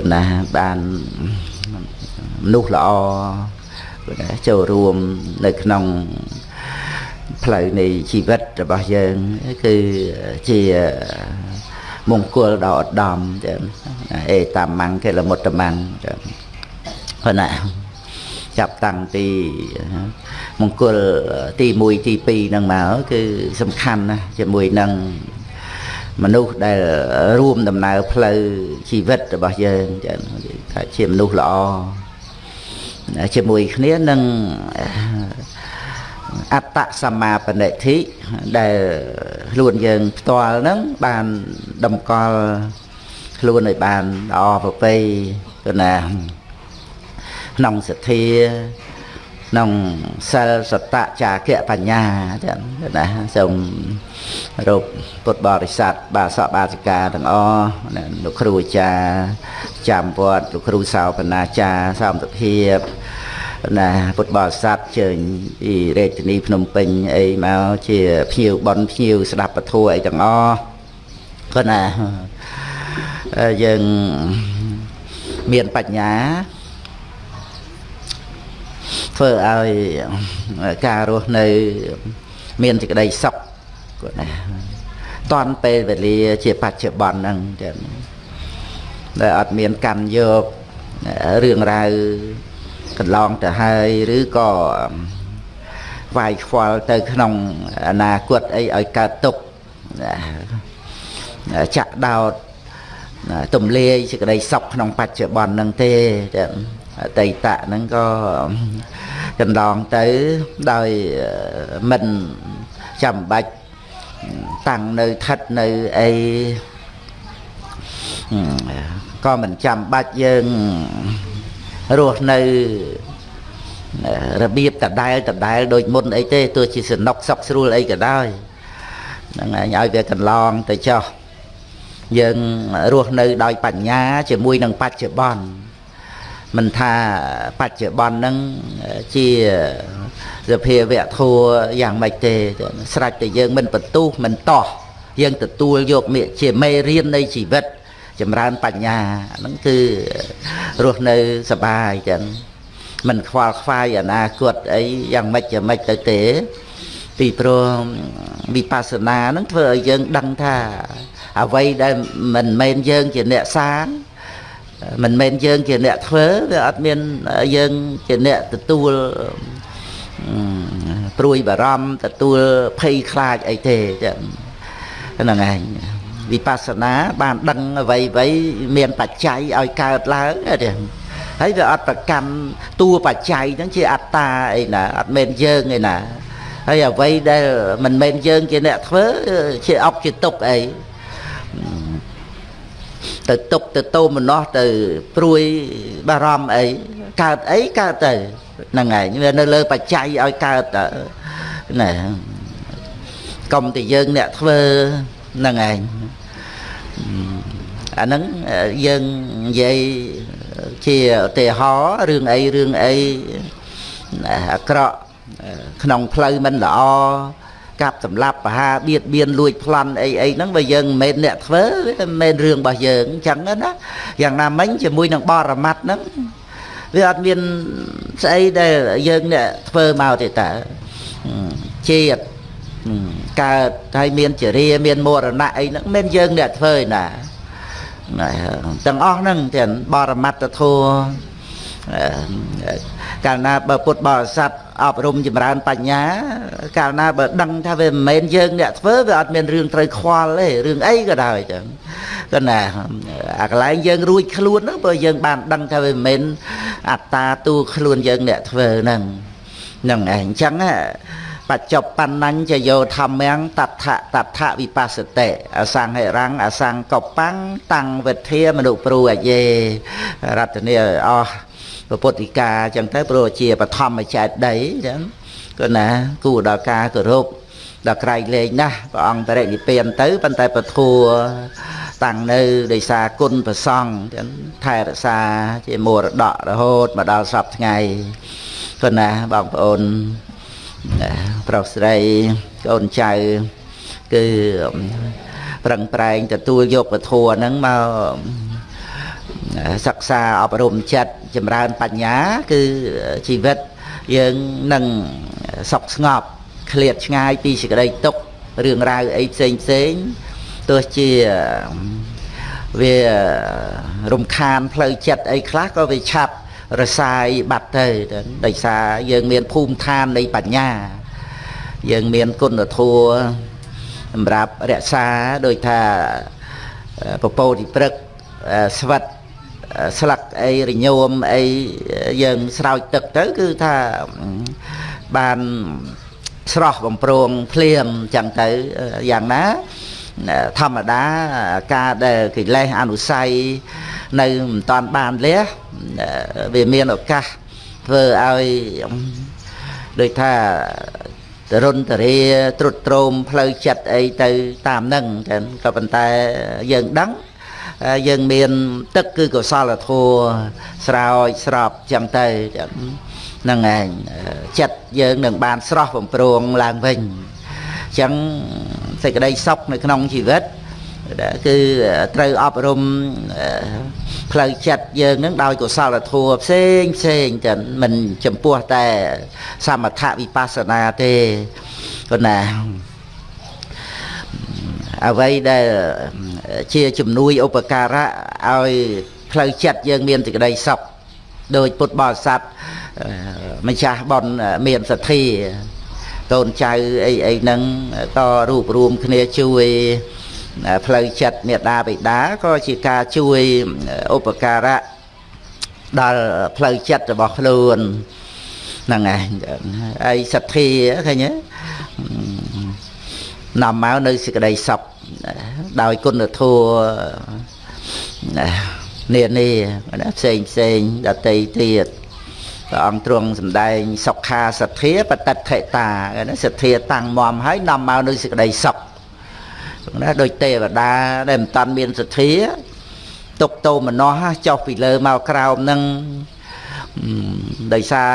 ប៉ុន្តែបានមនុស្សល្អចូលរួមនៅក្នុងផ្លូវនៃជីវិតរបស់យើងគឺជាមង្គលដ៏ឧត្តមចឹងអេតាមង្គកិលមុតតមង្គចឹងហ្នឹងណាចាប់តាំងពីមង្គលទី1ទី2ហ្នឹងមកគឺសំខាន់ណាស់ជាមួយនឹង មនុស្សដែលរួមដំណើរផ្លូវជីវិតរបស់យើងចឹងថាជាមនុស្សល្អជាមួយគ្នានឹងអត្តសមាបនិធិដែលខ្លួនយើងផ្ទាល់ហ្នឹងបានតម្កល់ខ្លួនឲ្យបានល្អប្រពៃទៅណាក្នុងសទ្ធា ក្នុងសិលសតៈចាគៈបញ្ញាចឹងណាសូមរូបពុទ្ធបរិស័ទបាសកបាសិកាទាំងអស់លោកគ្រូអាចារ្យចាំវត្តលោកគ្រូសោបនាចារ្យសោមទភាពណាពុទ្ធបរិស័ទជើញពីរាជធានីភ្នំពេញអីមកជាភ្ញៀវបនភ្ញៀវស្ដាប់ពធអីទាំងអស់គាត់ណាយើងមានបញ្ញា ធ្វើឲ្យការរស់នៅ មានសេចក្តីសុខគាត់ណាតន់ពេលវេលាជាបច្ចុប្បន្នហ្នឹងចឹងដែលអត់មានកម្មយករឿងរ៉ាវកន្លងទៅហើយឬក៏វាយខ្វល់ទៅក្នុងអនាគតអីឲ្យកើតទុកចាក់ដោតទំលាយសេចក្តីសុខក្នុងបច្ចុប្បន្នហ្នឹងទេ អតីតហ្នឹងក៏កន្លងទៅដោយមិនចាំបាច់តាំងនៅថិតនៅអីក៏មិនចាំបាច់យើងរស់នៅរបៀបដដែលដដែលដូចមុនអីទេទោះជាសនុកសុកស្រួលអីក៏ដោយហ្នឹងឯងឲ្យវាកន្លងទៅចោះយើងរស់នៅដោយបញ្ញាជាមួយនឹងបច្ចុប្បន្ន មិនថាបច្ចុប្បន្នហ្នឹងជាសភាវៈធัวយ៉ាងម៉េចទេស្រេចតែយើងមិនបន្ទុះមិនតោះយើងទទួលយកមេជាមេរៀននៃជីវិត ចម្រើនបញ្ញាហ្នឹងគឺរស់នៅសបាយចឹងមិនខ្វល់ខ្វាយអនាគតអីយ៉ាងម៉េចយ៉ាងម៉េចទៅទេ ទីព្រោះវិបស្សនាហ្នឹងធ្វើឲ្យយើងដឹងថាអ្វីដែលមិនមែនយើងជាអ្នកសាង មិនមែនយើងជាអ្នកធ្វើវាអត់មានយើងជាអ្នកទទួលព្រួយបារម្ភទទួលភ័យខ្លាចអីទេចឹងហ្នឹងឯងវិបស្សនាបានដឹងអ្វីអ្វីមានបច្ច័យឲ្យកើតឡើងទេហើយវាអត់ប្រកម្មតួបច្ច័យហ្នឹងជាអត្តាអីណាអត់មែនយើងឯណាហើយអ្វីដែលមិនមែនយើងជាអ្នកធ្វើជាអុកជាទុកអី ទៅទុកទៅតោមនោះទៅព្រួយបារម្ភអីកើតអីកើតទៅហ្នឹងឯងវានៅលើបច្ច័យឲ្យកើតណាកុំតែយើងអ្នកធ្វើហ្នឹងឯងអាហ្នឹងយើងនិយាយជាឧទាហរណ៍រឿងអីរឿងអីអាក្រក់ក្នុងផ្លូវមិនល្អ កាប់សម្លាប់បហាបៀតបៀនលួចប្លន់អីអីហ្នឹងបើយើងមិនមែនអ្នកធ្វើវាមិនមែនរឿងរបស់យើងអញ្ចឹងណាយ៉ាងណាមិញជាមួយនឹងបរមត្តហ្នឹងវាអត់មានស្អីដែលយើងអ្នកធ្វើមកទេតើជាតិកើតហើយមានចរិយាមានមរណៈអីហ្នឹងមិនយើងអ្នកធ្វើឯណាទាំងអស់ហ្នឹងទាំងបរមត្តធัว កាលណាបើពុទ្ធបរិស័ទអប់រំចម្រើនបញ្ញា កាលណាបើដឹងថាវាមិនមែនយើងអ្នកធ្វើវាអត់មានរឿងត្រូវខ្វល់ទេរឿងអីក៏ដោយចឹងគាត់ណាអាកន្លែងយើងរួចខ្លួនហ្នឹងបើយើងបានដឹងថាវាមិនមែនអត្តាទូខ្លួនយើងអ្នកធ្វើហ្នឹងហ្នឹងឯងអញ្ចឹងបច្ចុប្បន្នញ្ញយោធម្មំតដ្ឋតដ្ឋវិបស្សតិអសង្ហិរੰអសង្កបាំងតាំងវិធាមនុព្រួអយេរតនីអស់ ពុទ្ធិកាអញ្ចឹងទៅព្រោះជាបឋមចេតដីអញ្ចឹងគឺណាគួរដល់ការគោរពដល់ក្រៃលែងណាស់ព្រះអង្គបរិនិព្វានទៅប៉ុន្តែពធัวតាំងនៅដោយសារគុណប្រសង់ចឹងថែរក្សាជាមរតករហូតមកដល់សពថ្ងៃគឺណាបងប្អូនប្រុសស្រីកូនចៅគឺប្រឹងប្រែងទទួលយកពធัวហ្នឹងមក សិក្សាអប់រំចិត្តចម្រើនបញ្ញា គឺជីវិតយើងនឹងសុខស្ងប់ឃ្លាតឆ្ងាយពីសេចក្តីទុក្ខរឿងរ៉ាវអីផ្សេងផ្សេងទោះជាវារំខានផ្លូវចិត្តអីខ្លះក៏វាឆាប់រសាយបាត់ទៅដោយសារយើងមានភូមិឋាននៃបញ្ញា យើងមានគុណធម៌សម្រាប់រក្សាដោយថាពពោតិព្រឹកស្វិត ស្លឹកអីរញោមអីយើងស្រោចទឹកទៅគឺថាបានស្រស់បំប្រងភ្លាមចឹងទៅយ៉ាងណាធម្មតាការដែលកិលេសអនុស័យនៅមិនតាន់បានលះវាមានឱកាសធ្វើឲ្យដូចថាតរុនតរាត្រុតត្រោមផ្លូវចិត្តអីទៅតាមនឹងចឹងក៏ប៉ុន្តែយើងដឹង យើងមាន ទឹកគឺកុសលធម៌ស្រោចស្រពចឹងទៅហ្នឹងឯងចិត្តយើងនឹងបានស្រស់បំប្រងឡើងវិញអញ្ចឹងសេចក្តីសុខនៅក្នុងជីវិតគឺត្រូវអប់រំផ្លូវចិត្តយើងនឹងដោយកុសលធម៌ផ្សេងផ្សេងតែមិនចំពោះតែសមថវិបស្សនាទេប៉ុន្តែ អ្វីដែលជាជំនួយឧបការៈឲ្យផ្លូវចិត្តយើងមានសេចក្តីសុខដោយពុទ្ធបរិស័ទម្ចាស់បនមានសទ្ធាកូនចៅអីអីហ្នឹងក៏រួបរวมគ្នាជួយផ្លូវចិត្តមេដាបិតាក៏ជាការជួយឧបការៈដល់ផ្លូវចិត្តរបស់ខ្លួនហ្នឹងឯងហើយសទ្ធាឃើញទេ នាំមកនៅសេចក្តីសុខដោយគុណធម៌នានាផ្សេងផ្សេងដតីទៀតព្រះអង្គទ្រង់សម្ដែងសុខាសទ្ធាបតិថិតាសទ្ធាតាំងមមហើយនាំមកនៅសេចក្តីសុខណាដោយទេវតាដែលមិនតាន់មានសទ្ធាទុកតោមនោះចុះពីលើមកក្រោមនឹង ដោយសារ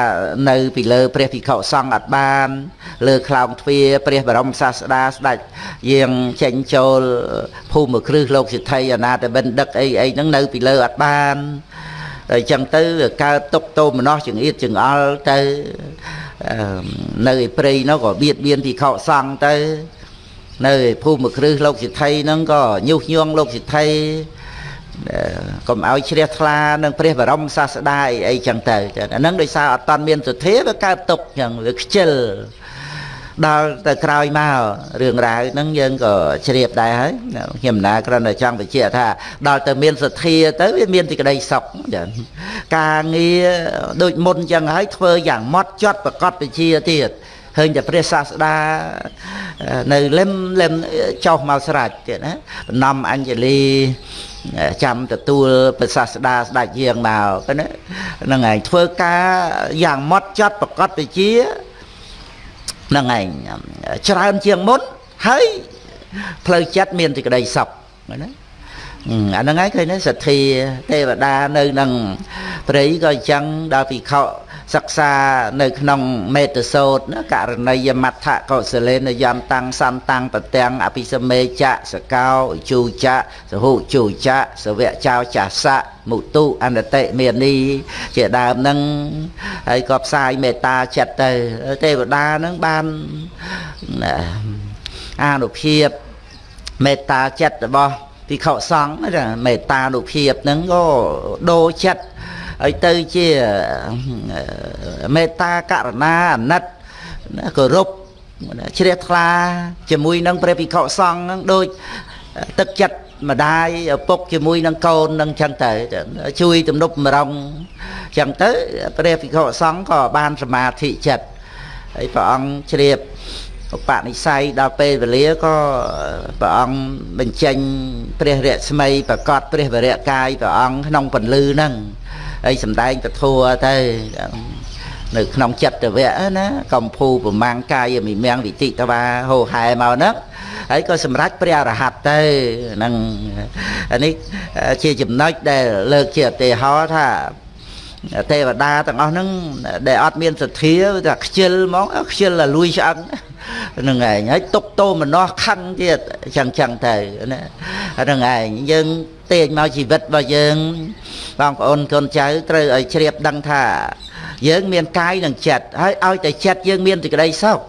នៅពីលើព្រះភិក្ខុសង្ឃអត់បាន លើខ្លោងទ្វារព្រះបរមសាស្តាស្ដេចយាងចេញចូលភូមិគ្រឹះលោកសិទ្ធិអនាតបិណ្ឌិកអីអីហ្នឹងនៅពីលើអត់បានហើយចឹងទៅកើតទុកតោមនោះចង្អៀតចង្អល់ទៅនៅឯព្រៃនោះក៏បៀតបៀនភិក្ខុសង្ឃទៅនៅភូមិគ្រឹះលោកសិទ្ធិហ្នឹងក៏ញុះញង់លោកសិទ្ធិ កុំឲ្យជ្រះថ្លានឹងព្រះបរមសាស្តាអីអីចឹងទៅអាហ្នឹងដោយសារអត់តាន់មានសទ្ធាវាកើតទុកចឹងវាខ្ជិលដល់ទៅក្រោយមករឿងរ៉ាវហ្នឹងយើងក៏ជ្រាបដែរហើយខ្ញុំណាគ្រាន់តែចង់បញ្ជាក់ថាដល់ទៅមានសទ្ធាទៅវាមានទីក្តីសុខចឹងការងារដូចមុនចឹងហើយធ្វើយ៉ាងម៉ត់ចត់ប្រកបវិជាទៀតឃើញតែព្រះសាស្តានៅលឹមលឹមចុះមកស្រាច់ទៀតណាបំណំអញ្ជលី ចាំទទួលព្រះសាស្តាស្ដេចយាងមកណាហ្នឹងឯងធ្វើការយ៉ាងម៉ត់ចត់ប្រកបវិជាហ្នឹងឯងច្រើនជាងមុនហើយផ្លូវចិត្តមានសេចក្តីសុខណាអាហ្នឹងឯងឃើញទេសទ្ធាទេវតានៅនឹងព្រៃក៏អញ្ចឹងដល់ភិក្ខុ សិក្សានៅក្នុងមេតសោតករណីយមត្ថកុសលេនយន្តੰសន្តੰប្រទាំងអភិសមេចៈសកោជូចៈសហុជូចៈសវៈចោចាសៈមុទុអនតិមេនីជាដើមនឹងហើយក៏ផ្សាយមេត្តាចិត្តទៅទេវតានឹងបានអានុភាពមេត្តាចិត្តរបស់ភិក្ខុសង្ឃមេត្តានុភាពនឹងក៏ដូរចិត្ត ហើយទៅជាមេត្តាករណាអាណិតគោរពជ្រះថ្លាជាមួយនឹងព្រះភិក្ខុសង្ឃនឹងដូចទឹកចិត្តម្ដាយឪពុកជាមួយនឹងកូននឹងចឹងទៅជួយទំនប់មរងចឹងទៅព្រះភិក្ខុសង្ឃក៏បានសមាធិចិត្តហើយព្រះអង្គជ្រាបឧបនិស្ស័យដល់ពេលវេលាក៏ព្រះអង្គបញ្ចេញព្រះរស្មីប្រកាសព្រះវរៈកាយព្រះអង្គក្នុងពន្លឺហ្នឹង ហើយសំដែងពធัวទៅនៅក្នុងចិត្តវៈណាកំភូប្រមាំងកាយមិមៀងវិតិតវាហោហែមកហ្នឹងហើយក៏សម្រេចព្រះអរហត្តទៅហ្នឹងអានេះជាចំណុចដែលលើកជាឧទាហរណ៍ថាទេវតាទាំងអស់ហ្នឹងដែលអត់មានសទ្ធាតែខ្ជិលហ្មងខ្ជិលតែលួយឆ្អឹងហ្នឹងឯងហើយទុកតោមនោះខឹងទៀតចឹងចឹងទៅណាហ្នឹងឯងយើង ទាញមកជីវិតរបស់យើងបងប្អូនកូនចៅត្រូវឲ្យជ្រាបដឹងថា យើងមានកាយនិងចិត្តហើយឲ្យតែចិត្តយើងមានសេចក្តីសុខ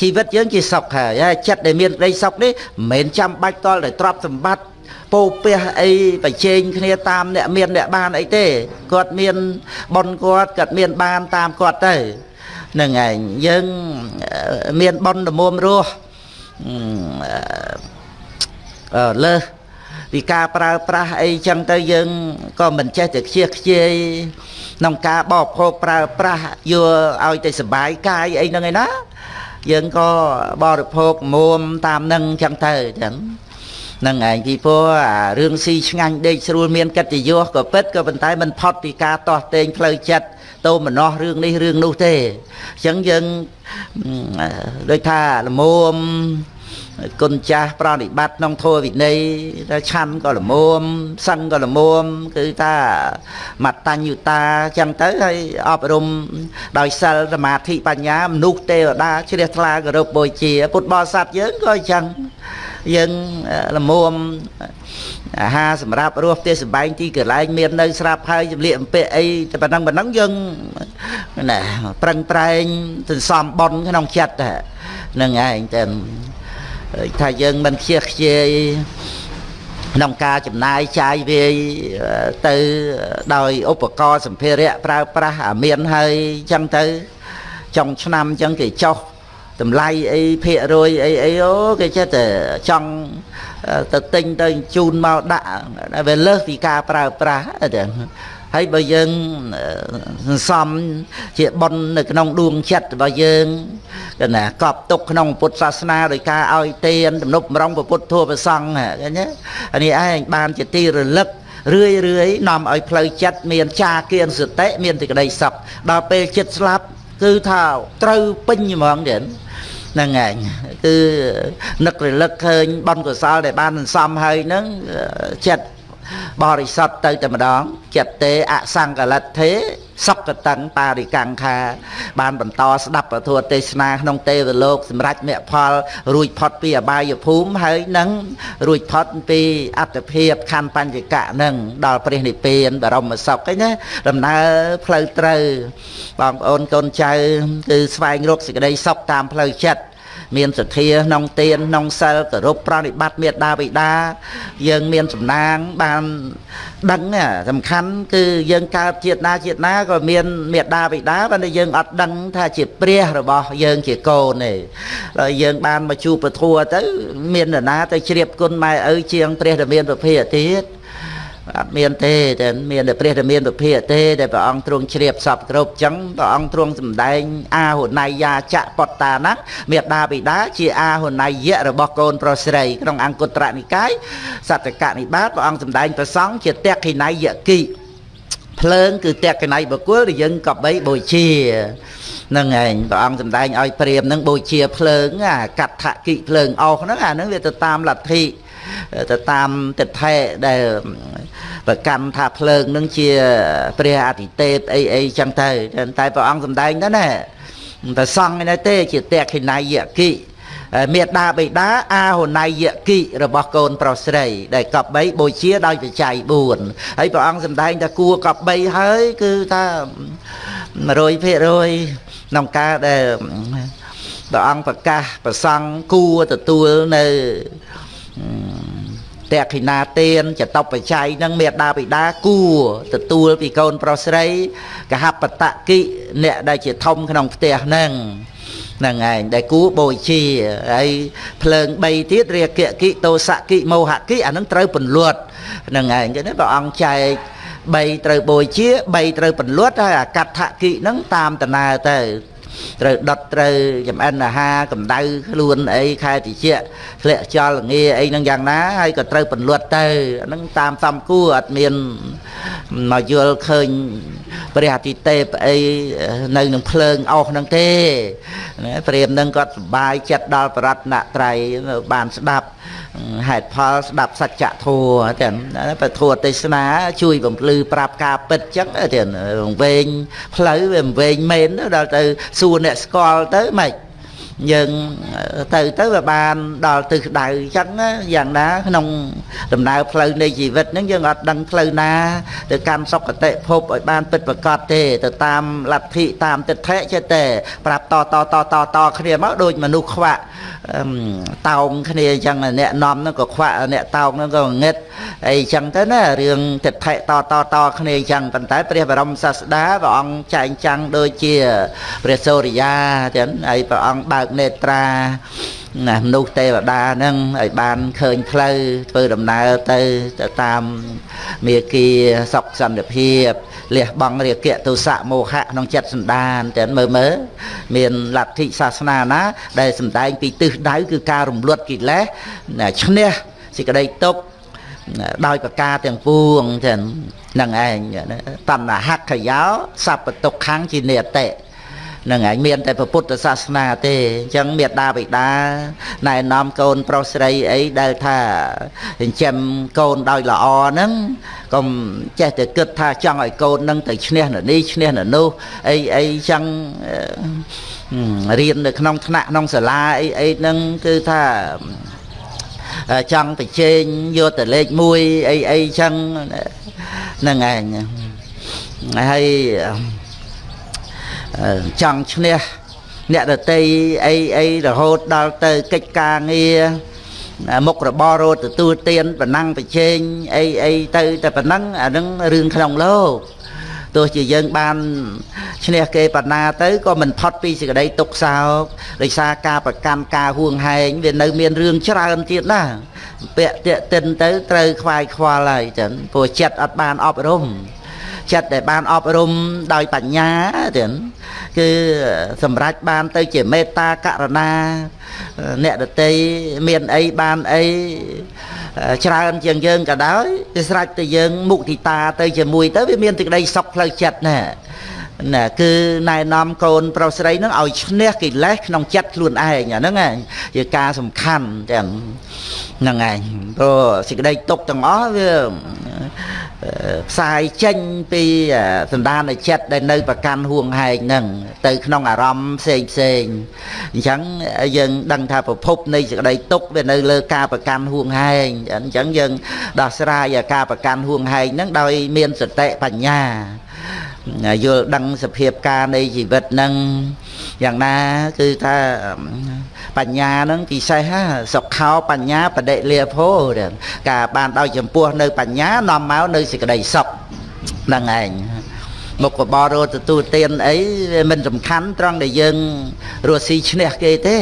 ជីវិតយើងជាសុខហើយចិត្តដែលមានក្តីសុខនេះមិនមែនចាំបាច់តល់តែទ្រព្យសម្បត្តិពោពះអីប្រជែងគ្នាតាមអ្នកមានអ្នកបានអីទេគាត់មានប៉ុនគាត់គាត់មានបានតាមគាត់ទៅនឹងឯងយើងមានប៉ុនល្មមរស់អឺលើស ពីការប្រើប្រាស់អីចឹងទៅយើងក៏មិនចេះតែខ្ជិះខ្ជាយក្នុងការបបភោគប្រើប្រាស់យកឲ្យតែសុបាយកាយអីហ្នឹងឯណាយើងក៏បរិភោគមុំតាមនឹងចឹងទៅចឹងនឹងឯងពីព្រោះអារឿងស៊ីឆ្ងាញ់ដេកស្រួលមានកិត្តិយសក៏ពិតក៏ប៉ុន្តែមិនផុតពីការតោះតេងផ្លូវចិត្តតោមនោះរឿងនេះរឿងនោះទេអញ្ចឹងយើងដូចថាលមម គុណចាស់ប្រណិបត្តិក្នុងធម៌វិន័យថាឆាន់ក៏ល្មមសឹងក៏ល្មមគឺថាមតញ្ញុតាចឹងទៅហើយអប់រំដោយសិលសមាធិបញ្ញាមនុស្សទេវតាជ្រះថ្លាគោរពបូជា ពុទ្ធបរិស័ទយើងក៏អញ្ចឹងយើងល្មមអាហារសម្រាប់រស់ផ្ទះសម្បែងទីកន្លែងមាននៅស្រាប់ហើយចម្លៀកអំពាក់អីតែប៉ុណ្ណឹងប៉ុណ្ណឹងយើងណាប្រឹងប្រែងសន្សំប៉ុនក្នុងចិត្តហ្នឹងឯងតែ ថាយើងមិនខ្ជិះខ្ជាយក្នុងការចំណាយចាយវាយទៅដោយឧបករណ៍សម្ភារៈប្រើប្រាស់អាមានហើយចឹងទៅចុងឆ្នាំចឹងគេចោះតម្លៃអីភាគរយអីអីអូគេចេះតែចង់ទៅទិញទៅជូនមកដាក់វាលើសពីការប្រើប្រាស់ទៅ ហើយបើយើងសន្សំជាប៉ុននៅក្នុងដួងចិត្តរបស់យើងកណាកប់ទុកក្នុងពុទ្ធសាសនាដោយការឲ្យទានទំនប់រងពុទ្ធធម៌ប្រសង់ឃើញទេអានេះឯងបានជាទីរលឹករឿយរឿយនាំឲ្យផ្លូវចិត្តមានចាគៀនសតិមានសេចក្តីសុខដល់ពេលចិត្តស្លាប់គឺថាត្រូវពេញហ្មងទៀតហ្នឹងឯងគឺនឹករលឹកឃើញបុណ្យកុសលដែលបានសន្សំហើយហ្នឹងចិត្ត បរិសុទ្ធទៅតែម្ដងចិត្តទេអសង្កលិទ្ធេសុខតੰបារិកង្ខា បានបន្តស្ដាប់ពធទេសនាក្នុងទេវលោកសម្រាប់មគ្គផល រួចផុតពីអបាយភូមិហើយនឹងរួចផុតពីអត្តភាពខណ្ឌបញ្ញកៈនឹងដល់ព្រះនិព្វានបរមសុខឯណាដំណើរផ្លូវត្រូវបងប្អូនកូនចៅគឺស្វែងរកសេចក្តីសុខតាមផ្លូវចិត្ត មានសទ្ធាក្នុងទានក្នុងសិលគោរពប្រណិប័តមេត្តាបិតា យើងមានសំណាងបានដឹងសំខាន់គឺយើងកើតជាតិណាជាតិណាក៏មានមេត្តាបិតាប៉ុន្តែយើងអត់ដឹងថាជាព្រះរបស់យើងជាកូនទេហើយយើងបានមកជួបពធัวទៅ មាននរណាទៅជ្រាបគុណម៉ែឪជាងព្រះដែលមានប្រភេទទៀត អត់មានទេតែមានតែព្រះតែមានពភាកទេដែលព្រះអង្គទ្រង់ជ្រាបសពគ្រប់ចឹងព្រះអង្គទ្រង់សម្ដែងអាហុណៃយាចៈបតតាណាមេដាបិតាជាអាហុណៃយៈរបស់កូនប្រុសស្រីក្នុងអង្គត្រនិកាយសតកនិបាតព្រះអង្គសម្ដែងប្រសង់ជាតេខិណៃយគិភ្លើងគឺតេខិណៃបកុលដែលយើងក៏បីបូជានឹងឯងព្រះអង្គសម្ដែងឲ្យព្រាមនឹងបូជាភ្លើងអាកដ្ឋគិភ្លើងអស់ហ្នឹងអាហ្នឹងវាទៅតាមលទ្ធិ ទៅតាមទិដ្ឋិដែលប្រកាន់ថាភ្លើងនឹងជាព្រះអតិទេពអីអីចឹងទៅតែព្រះអង្គសម្ដែងទៅណាតែសង្ឃឯទេជាតេខិណៃយគិមេដាបេដាអាហុណៃយគិរបស់កូនប្រុសស្រី ដែលកប់3បូជាដោយបច្ច័យ4ហើយព្រះអង្គសម្ដែងថាគួរកប់3ហើយគឺថា100%ក្នុងការដែលព្រះអង្គប្រកាសប្រសង់គួរទទួលនៅ តេខិណាទានចតបច្ច័យនឹងមេដាបិតាគួរទទួលពីកូនប្រុសស្រីកហបតកិអ្នកដែលជាធំក្នុងផ្ទះនឹងហ្នឹងឯងដែលគួរបូជាហើយភ្លើង3ទៀតរាគកិតោសកិមោហកិអានឹងត្រូវពន្លត់ហ្នឹងឯងចឹងព្រះអង្គចែក3ត្រូវបូជា3ត្រូវពន្លត់ហើយអកដ្ឋកិហ្នឹងតាមដំណើរទៅ ត្រូវដុតត្រូវចំអិនអាហារកម្ដៅខ្លួនអីខែតិចធ្លាក់ចោលល្ងាអីហ្នឹងយ៉ាងណាហើយក៏ត្រូវពន្លត់ទៅអាហ្នឹងតាមសំគួរអត់មានមកយល់ឃើញព្រះអាទិទេពអីនៅនឹងភ្លើងអស់ហ្នឹងទេណាព្រាមនឹងគាត់សបាយចិត្តដល់បរតនត្រ័យបានស្ដាប់ហេតុផលស្ដាប់សច្ចធម៌ទាំងពធទេសនាជួយបំភ្លឺប្រាប់ការពិតចឹងទាំងវែងផ្លូវវាវែងមែនដល់ទៅសួរអ្នកស្គាល់ទៅម៉េច យើងទៅទៅវាបានដល់ទិសដៅអញ្ចឹងយ៉ាងណាក្នុងដំណើរផ្លូវនៃជីវិតហ្នឹងយើងអត់ដឹងផ្លូវណាទៅកាន់សុគតិភពឲ្យបានពិតប្រកបទេទៅតាមលទ្ធិតាមទិដ្ឋិចេះតែប្រាប់តតតតតគ្នាមកដូចមនុស្សខ្វាក់តោងគ្នាអញ្ចឹងអ្នកនាំហ្នឹងក៏ខ្វាក់អ្នកតោងហ្នឹងក៏ងឹតអីអញ្ចឹងទៅណារឿងទិដ្ឋិតតតគ្នាអញ្ចឹងប៉ុន្តែព្រះបរមសាស្តាព្រះអង្គចែងចាំងដូចជាព្រះសូរិយាចឹងហើយព្រះអង្គបើកនេត្រាណាមនុស្សទេវតាហ្នឹងឲ្យបានឃើញផ្លូវធ្វើដំណើរទៅទៅតាមមេគាសុខសន្តិភាពលះបង់រាគៈទុសៈមោហៈក្នុងចិត្តសន្តានតែមើលមើលមានលទ្ធិសាសនាណា ដែលសំដែងពីទិសដៅគឺការរំលត់កិលេសឈ្នះសេចក្តីទុក្ខដោយប្រការទាំងពួងចឹងនឹងឯងតណ្ហខយោសពតុខੰជានិតិ នឹងឯងមានតែពុទ្ធសាសនាទេអញ្ចឹងមេដាបិតាណែនាំកូនប្រុសស្រីអីដែលថាចិញ្ចឹមកូនដោយល្អហ្នឹងកុំចេះតែគិតថាចង់ឲ្យកូននឹងទៅឈ្នះនៅនេះឈ្នះនៅនោះអីអីចឹងរៀននៅក្នុងថ្នាក់ក្នុងសាលាអីអីហ្នឹងគឺថាចង់ប្រជែងយកតែលេខ1អីអីចឹងហ្នឹងឯងហើយ ចង់ឈ្នះអ្នកដតីអីអីរហូតដល់ទៅកិច្ចការងារមុខរបររត់ទទួលទានប៉ុណ្ណឹងប្រជែងអីអីទៅតែប៉ុណ្ណឹងអានឹងរឿងក្នុងលោកទោះជាយើងបានឈ្នះគេបណ្ណាទៅក៏មិនផុតពីសេចក្តីទុក្ខសោកដោយសារការប្រកាន់ការហួងហែងវានៅមានរឿងច្រើនទៀតណាពាក់តាក់ទិនទៅត្រូវខ្វាយខ្វល់ហើយចឹងព្រោះចិត្តអត់បានអប់រំចិត្តដែលបានអប់រំដោយបញ្ញាទៀត គឺសម្រេចបានទៅជាមេត្តាករណាអ្នកដតីមានអីបានអីច្រើនជាងយើងក៏ដោយវាស្រេចទៅយើងមុទិតាទៅជាមួយទៅវាមានសេចក្តីសុខផ្លូវចិត្តណា ណាគឺណែនាំកូនប្រុសស្រីនឹងឲ្យឈ្នះកិលេសក្នុងចិត្តខ្លួនឯងអាហ្នឹងជាការសំខាន់ទាំងហ្នឹងឯងព្រោះសេចក្តីទុកទាំងអស់វាផ្សាយចេញពីសន្តានចិត្តដែលនៅប្រកាន់ហួងហែងហ្នឹងទៅក្នុងអារម្មណ៍ផ្សេងផ្សេងអញ្ចឹងយើងដឹងថាប្រភពនៃសេចក្តីទុកវានៅលើការប្រកាន់ហួងហែងអញ្ចឹងយើងដោះស្រាយការប្រកាន់ហួងហែងហ្នឹងដោយមានសតិបញ្ញា យល់ដឹងសភាពការនៃជីវិតហ្នឹងយ៉ាងណាគឺថាបញ្ញាហ្នឹងពិសេសសុខោបញ្ញាបដិលាភោការបានដោយចំពោះនៅបញ្ញានាំមកនៅសេចក្តីសុខហ្នឹងឯងមុខរបររត់ទទួលទានអីវាមិនសំខាន់ត្រង់ដែលយើងរស់ស៊ីឈ្នះគេទេ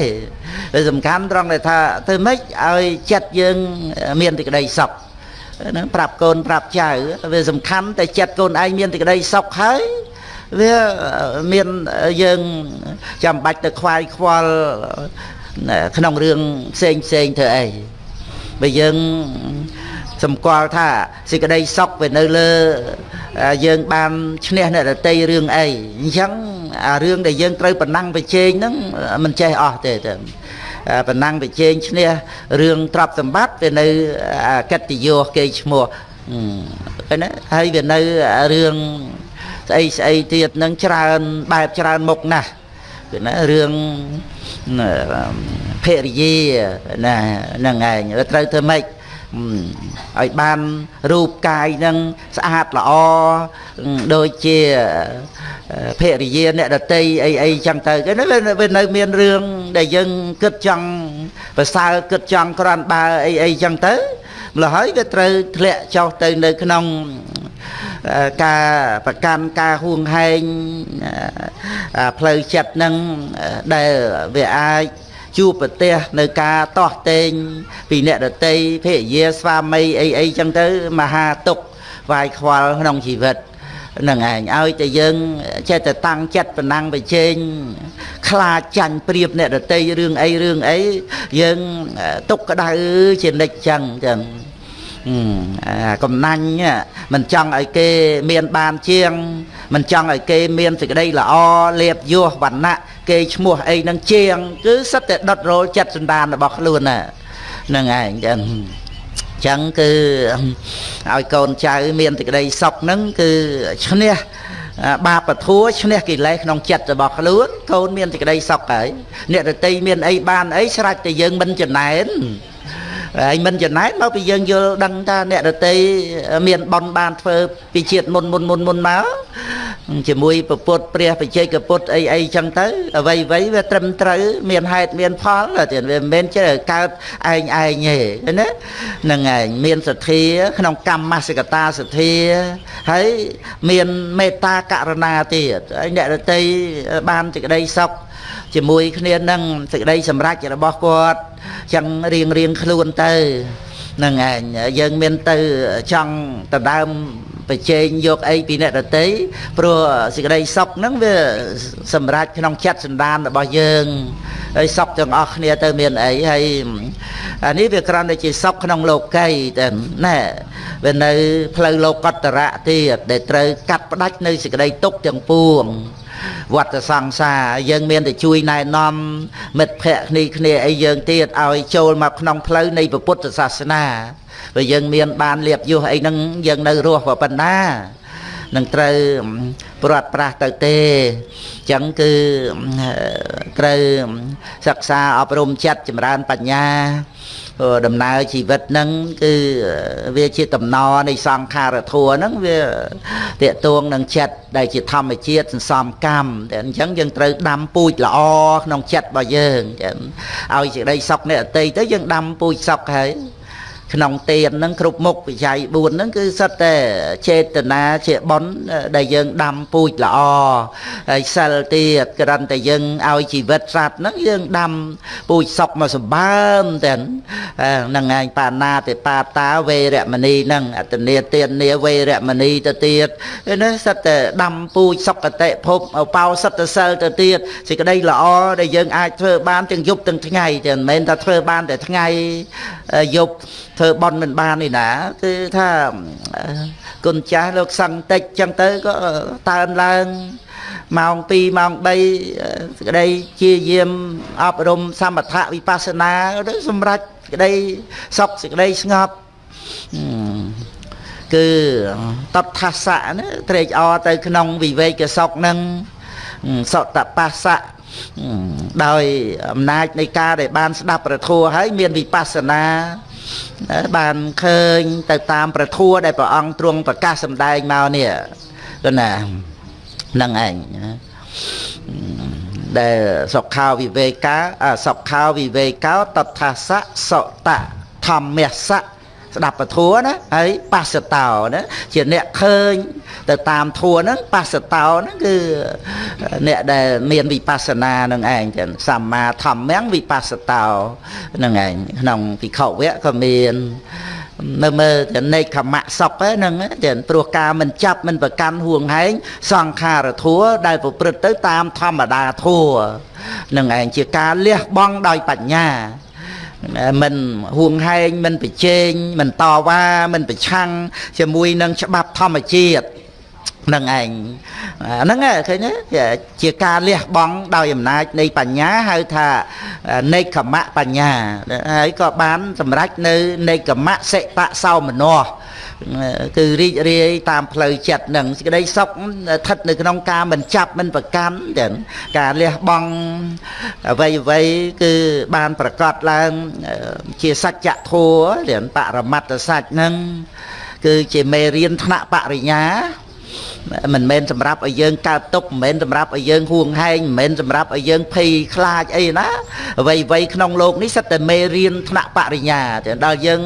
វាសំខាន់ត្រង់ដែលថាទៅម៉េចឲ្យចិត្តយើងមានសេចក្តីសុខ ហ្នឹងប្រាប់កូនប្រាប់ចៅវាសំខាន់តែចិត្តកូនឯងមានសេចក្តីសុខហើយវាមានយើងចាំបាច់ទៅខ្វាយខ្វល់ក្នុងរឿងផ្សេងផ្សេងធ្វើអីបើយើងសម្គាល់ថាសេចក្តីសុខវានៅលើយើងបានឈ្នះអ្នកដតីរឿងអីអញ្ចឹងអារឿងដែលយើងត្រូវប្រណាំងប្រជែងហ្នឹងមិនចេះអស់ទេតែ ប្រណាំងប្រជែងឈ្នះរឿងទ្រព្យសម្បត្តិវានៅកិត្តិយសគេឈ្មោះឃើញណាហើយវានៅរឿងស្អីស្អីទៀតនឹងច្រើនបែបច្រើនមុខណាស់គឺណារឿងភរិយាណាហ្នឹងឯងត្រូវធ្វើម៉េចឲ្យបានរូបកាយនឹងស្អាតល្អដូចជា ភរិយាអ្នកដតីអីអីចឹងទៅគេវានៅមានរឿងដែលយើងគិតចង់ប្រសើរគិតចង់ក្រាន់បើអីអីចឹងទៅម្ល៉េះហើយវាត្រូវធ្លាក់ចុះទៅនៅក្នុងការប្រកាន់ការហួងហែងផ្លូវចិត្តនឹងដែលវាអាចជួបប្រទេសនៅការតោះតេងពីអ្នកដតីភរិយាស្វាមីអីអីចឹងទៅមហាទុកវាយខ្វល់ក្នុងជីវិតហ្នឹងឯងឲ្យតែយើងចេះតែតាំងចិត្តប៉ុណ្ណឹងបញ្ចេញខ្លាចចាញ់ព្រៀបអ្នកដតីរឿងអីរឿងអីយើងទុកក្តៅជានិច្ចចឹងចឹងកំណាញ់មិនចង់ឲ្យគេមានបានជាង មិនចង់ឲ្យគេមានសេចក្តីល្អលៀបយោវណ្ណៈគេឈ្មោះអីនឹងជាង គឺសិតតែដុតរោលចិត្តសន្តានរបស់ខ្លួនហ្នឹងឯងចឹង ចឹងគឺឲ្យកូនចៅមានសេចក្តីសុខហ្នឹងគឺឈ្នះបាបធัวឈ្នះកិលេសក្នុងចិត្តរបស់ខ្លួនកូនមានសេចក្តីសុខហើយអ្នករតីមានអីបានអីស្រេចតែយើងមិនចំណែន ហើយមិនចំណែនមកពីយើងយល់ដឹងថាអ្នករតីមានបនបានធ្វើពីជាតិមុនមុនមុនមុនមកជាមួយពពុទ្ធព្រះបច្ចេកពុទ្ធអីអីចឹងទៅអ្វីអ្វីវាត្រឹមត្រូវមានហេតុមានផលទៀតវាមិនមែនចេះកើតឯងឯងទេណាហ្នឹងឯងមានសទ្ធាក្នុងកម្មសិកតាសទ្ធាហើយមានមេត្តាករណាទៀតហើយអ្នករតីបានសេចក្តីសុខ ជាមួយគ្នានឹងសេចក្តីសម្រេចរបស់គាត់ចឹងរៀងរៀងខ្លួនទៅហ្នឹងឯងយើងមានទៅចង់ដណ្ដើមប្រជែងយកអីពីអ្នកដតីព្រោះសេចក្តីសុខហ្នឹងវាសម្រេចក្នុងចិត្តសន្តានរបស់យើងហើយសុខទាំងអស់គ្នាទៅមានអីហើយអានេះវាគ្រាន់តែជាសុខក្នុងលោកីតែណែវានៅផ្លូវលោកតរៈទៀតដែលត្រូវកាត់ផ្ដាច់នៅសេចក្តីទុកទាំងពួង វត្តសង្សារយើងមានតែជួយណែនាំមិត្តភ័ក្តិគ្នាគ្នាអីយើងទៀតឲ្យចូលមកក្នុងផ្លូវនៃពុទ្ធសាសនាបើយើងមានបានលៀបយុះអីហ្នឹងយើងនៅរស់ប៉ុណ្ណានឹងត្រូវព្រាត់ប្រាស់ទៅទេអញ្ចឹងគឺត្រូវសិក្សាអប់រំចិត្តចម្រើនបញ្ញា ដំណើរជីវិតហ្នឹងគឺវាជាតំណនៃសង្ខារធัวហ្នឹងវាតេតួងនឹងចិត្តដែលជាធម្មជាតិសន្សំកម្មតែអញ្ចឹងយើងត្រូវដាំពូជល្អក្នុងចិត្តរបស់យើងចឹងឲ្យសេចក្តីសុខនៃអតីតទៅយើងដាំពូជសុខហើយ ក្នុងទានហ្នឹងគ្រប់មុខវិច័យ4ហ្នឹងគឺសិតតែចេតនាជាបុណ្យដែលយើងដាំពូជល្អហើយសិលទៀតក្រាន់តែយើងឲ្យជីវិតសត្វហ្នឹងយើងដាំពូជសុខមកសម្បើមតែហ្នឹងឯងបាណាតិបាតាវេរមណីហ្នឹងអតនីទាននីវេរមណីទៅទៀតនេះសិតតែដាំពូជសុខតិភពអបោសិតតែសិលទៅទៀតសេចក្តីល្អដែលយើងអាចធ្វើបានទាំងយប់ទាំងថ្ងៃតែមិនមែនថាធ្វើបានតែថ្ងៃយប់ធ្វើបន់មិនបាននេះណា គឺថាគុណចាស់លោកសង្ឃតិចចឹងទៅក៏តើនឡើងម៉ោង2ម៉ោង3សេចក្តីជាយាមអប់រំសមថៈវិបស្សនាទៅសម្រាប់សេចក្តីសុខសេចក្តីស្ងប់គឺតតថាសៈណាត្រេកអរទៅក្នុងវិវេកសុខនឹងសតបស្សៈដោយអំណាចនៃការដែលបានស្ដាប់ប្រធัวហើយមានវិបស្សនា បានឃើញទៅតាមប្រធัวដែលព្រះអង្គទ្រង់ប្រកាសសម្ដែងមកនេះគឺណានឹងឯងដែលសុខាវិវេកាសុខាវិវេកោតថាសៈសតៈធម្មសៈ ស្ដាប់ពធัวណាហើយបស្សតោណាជាអ្នកឃើញទៅតាមធัวហ្នឹងបស្សតោហ្នឹងគឺអ្នកដែលមានវិបស្សនានឹងឯងចឹងសម្មាធម្មំវិបស្សតោនឹងឯងក្នុងពិខុវៈក៏មាននៅមើលទៅនេកខមៈសពហ្នឹងចឹងព្រោះការមិនចាប់មិនប្រកាន់ហួងហែងសង្ខារធัวដែលប្រព្រឹត្តទៅតាមធម្មតាធัวនឹងឯងជាការលះបង់ដោយបញ្ញា មិនហួងហែងមិនប្រជែងមិនតវ៉ាមិនប្រឆាំងជាមួយនឹងច្បាប់ធម្មជាតិ នឹងឯងហ្នឹងឃើញទេជាការលះបង់ដោយអំណាចនៃបញ្ញាហៅថានេកមៈបញ្ញាហើយក៏បានសម្រេចនៅនេកមៈសិបៈសោមនោគឺរីករាយតាមផ្លូវចិត្តនឹងសេចក្តីសុខស្ថិតនៅក្នុងការមិនចាប់មិនប្រកាន់ចឹងការលះបង់អ្វីអ្វីគឺបានប្រកាសឡើងជាសច្ចធម៌រៀនបរមត្តសច្ចនឹងគឺជាមេរៀនថ្នាក់បរិញ្ញា មិនមែនសម្រាប់ឲ្យយើងកើតទុកមិនមែនសម្រាប់ឲ្យយើងហួងហែងមិនមែនសម្រាប់ឲ្យយើងភ័យខ្លាចអីណាអ្វីអ្វីក្នុងโลกនេះសិតតែមេរៀនថ្នាក់បរិញ្ញាតែដល់យើង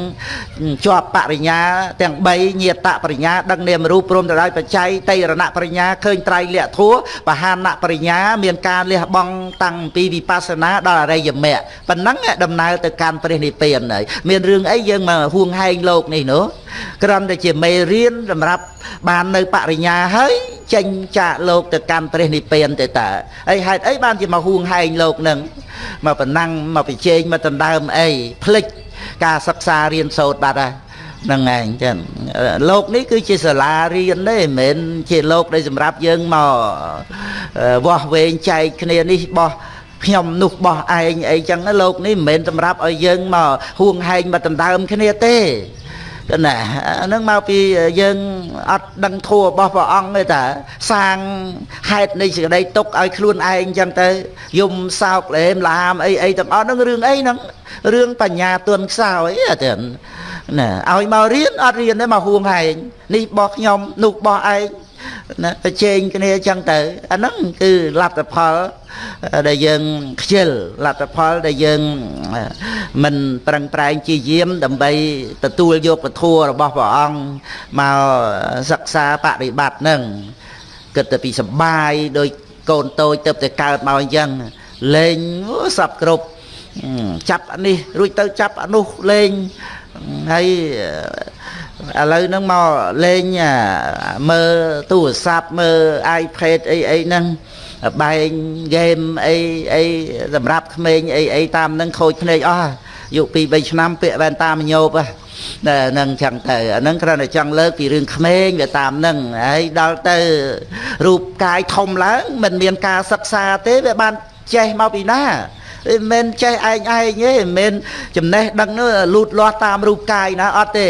ជាប់បរិញ្ញាទាំង3ញាតបរិញ្ញាដឹងនាមរូបព្រមទៅដោយបច្ច័យតៃរណបរិញ្ញាឃើញត្រៃលក្ខធัวបហានបរិញ្ញាមានការលះបង់តាំងពីវិបស្សនាដល់អរិយមគ្គប៉ុណ្ណឹងដំណើរទៅកាន់ព្រះនិព្វានហើយមានរឿងអីយើងមកហួងហែងโลกនេះនោះគ្រាន់តែជាមេរៀនសម្រាប់ បាននៅបរិ ិញ្ញាហើយចេញចាកលោកទៅកាន់ព្រះនិព្វានទៅតើអីហេតុអីបានជាមកហួងហែងលោកនឹងមកប្រណាំងមកប្រជែងមកដណ្ដើមអីភ្លេចការសិក្សារៀនសូត្របាត់ហើយហ្នឹងឯងចឹងលោកនេះគឺជាសាលារៀនទេមិនមែនជាលោកដែលសម្រាប់យើងមកវាស់វែងចែកគ្នានេះបោះខ្ញុំនោះបោះឯងអីចឹងលោកនេះមិនមែនសម្រាប់ឲ្យយើងមកហួងហែងមកដណ្ដើមគ្នាទេ កណាហ្នឹងមកពីយើងអត់ដឹងធัวរបស់ព្រះអង្គទេតាសាងហេតុនៃសេចក្តីទុកឲ្យខ្លួនឯងចឹងទៅយំសោកលែមឡាមអីអីទាំងអស់ហ្នឹងរឿងអីហ្នឹងរឿងបញ្ញាទុនខ្សោយអត់ទេណាឲ្យមករៀនអត់រៀនទេមកហួងហែងនេះបោះខ្ញុំនោះបោះឯង ណាប្រជែងគ្នាចឹងទៅអាហ្នឹងគឺលទ្ធផលដែលយើងខ្ជិលលទ្ធផលដែលយើងមិនប្រឹងប្រែងជាយាមដើម្បីទទួលយកពធរបស់ព្រះអង្គមកសិក្សាបប្រតិបត្តិនឹងគិតទៅពីសបាយដោយកូនតូចទៅតែកើតមកអញ្ចឹងលេងសັບគ្រប់ចាប់នេះរួចទៅចាប់អនោះលេងហើយ ឥឡូវហ្នឹងមកលេងមើលទូរស័ព្ទមើល iPad អីអីហ្នឹងបែងហ្គេមអីអីសម្រាប់ក្មេងអីអីតាមហ្នឹងខូចភ្នែកអស់យុ2 3ឆ្នាំពាក់វ៉ែនតាមញោបហ្នឹងចឹងទៅអាហ្នឹងគ្រាន់តែចង់លើកពីរឿងក្មេងវាតាមហ្នឹងហើយដល់ទៅរូបកាយធំឡើងមិនមានការសិក្សាទេវាបានចេះមកពីណា មិនមែនចេះឯងឯងទេមិនមែនចំណេះដឹងនោះលូតលាស់តាមរូបកាយណាអត់ទេ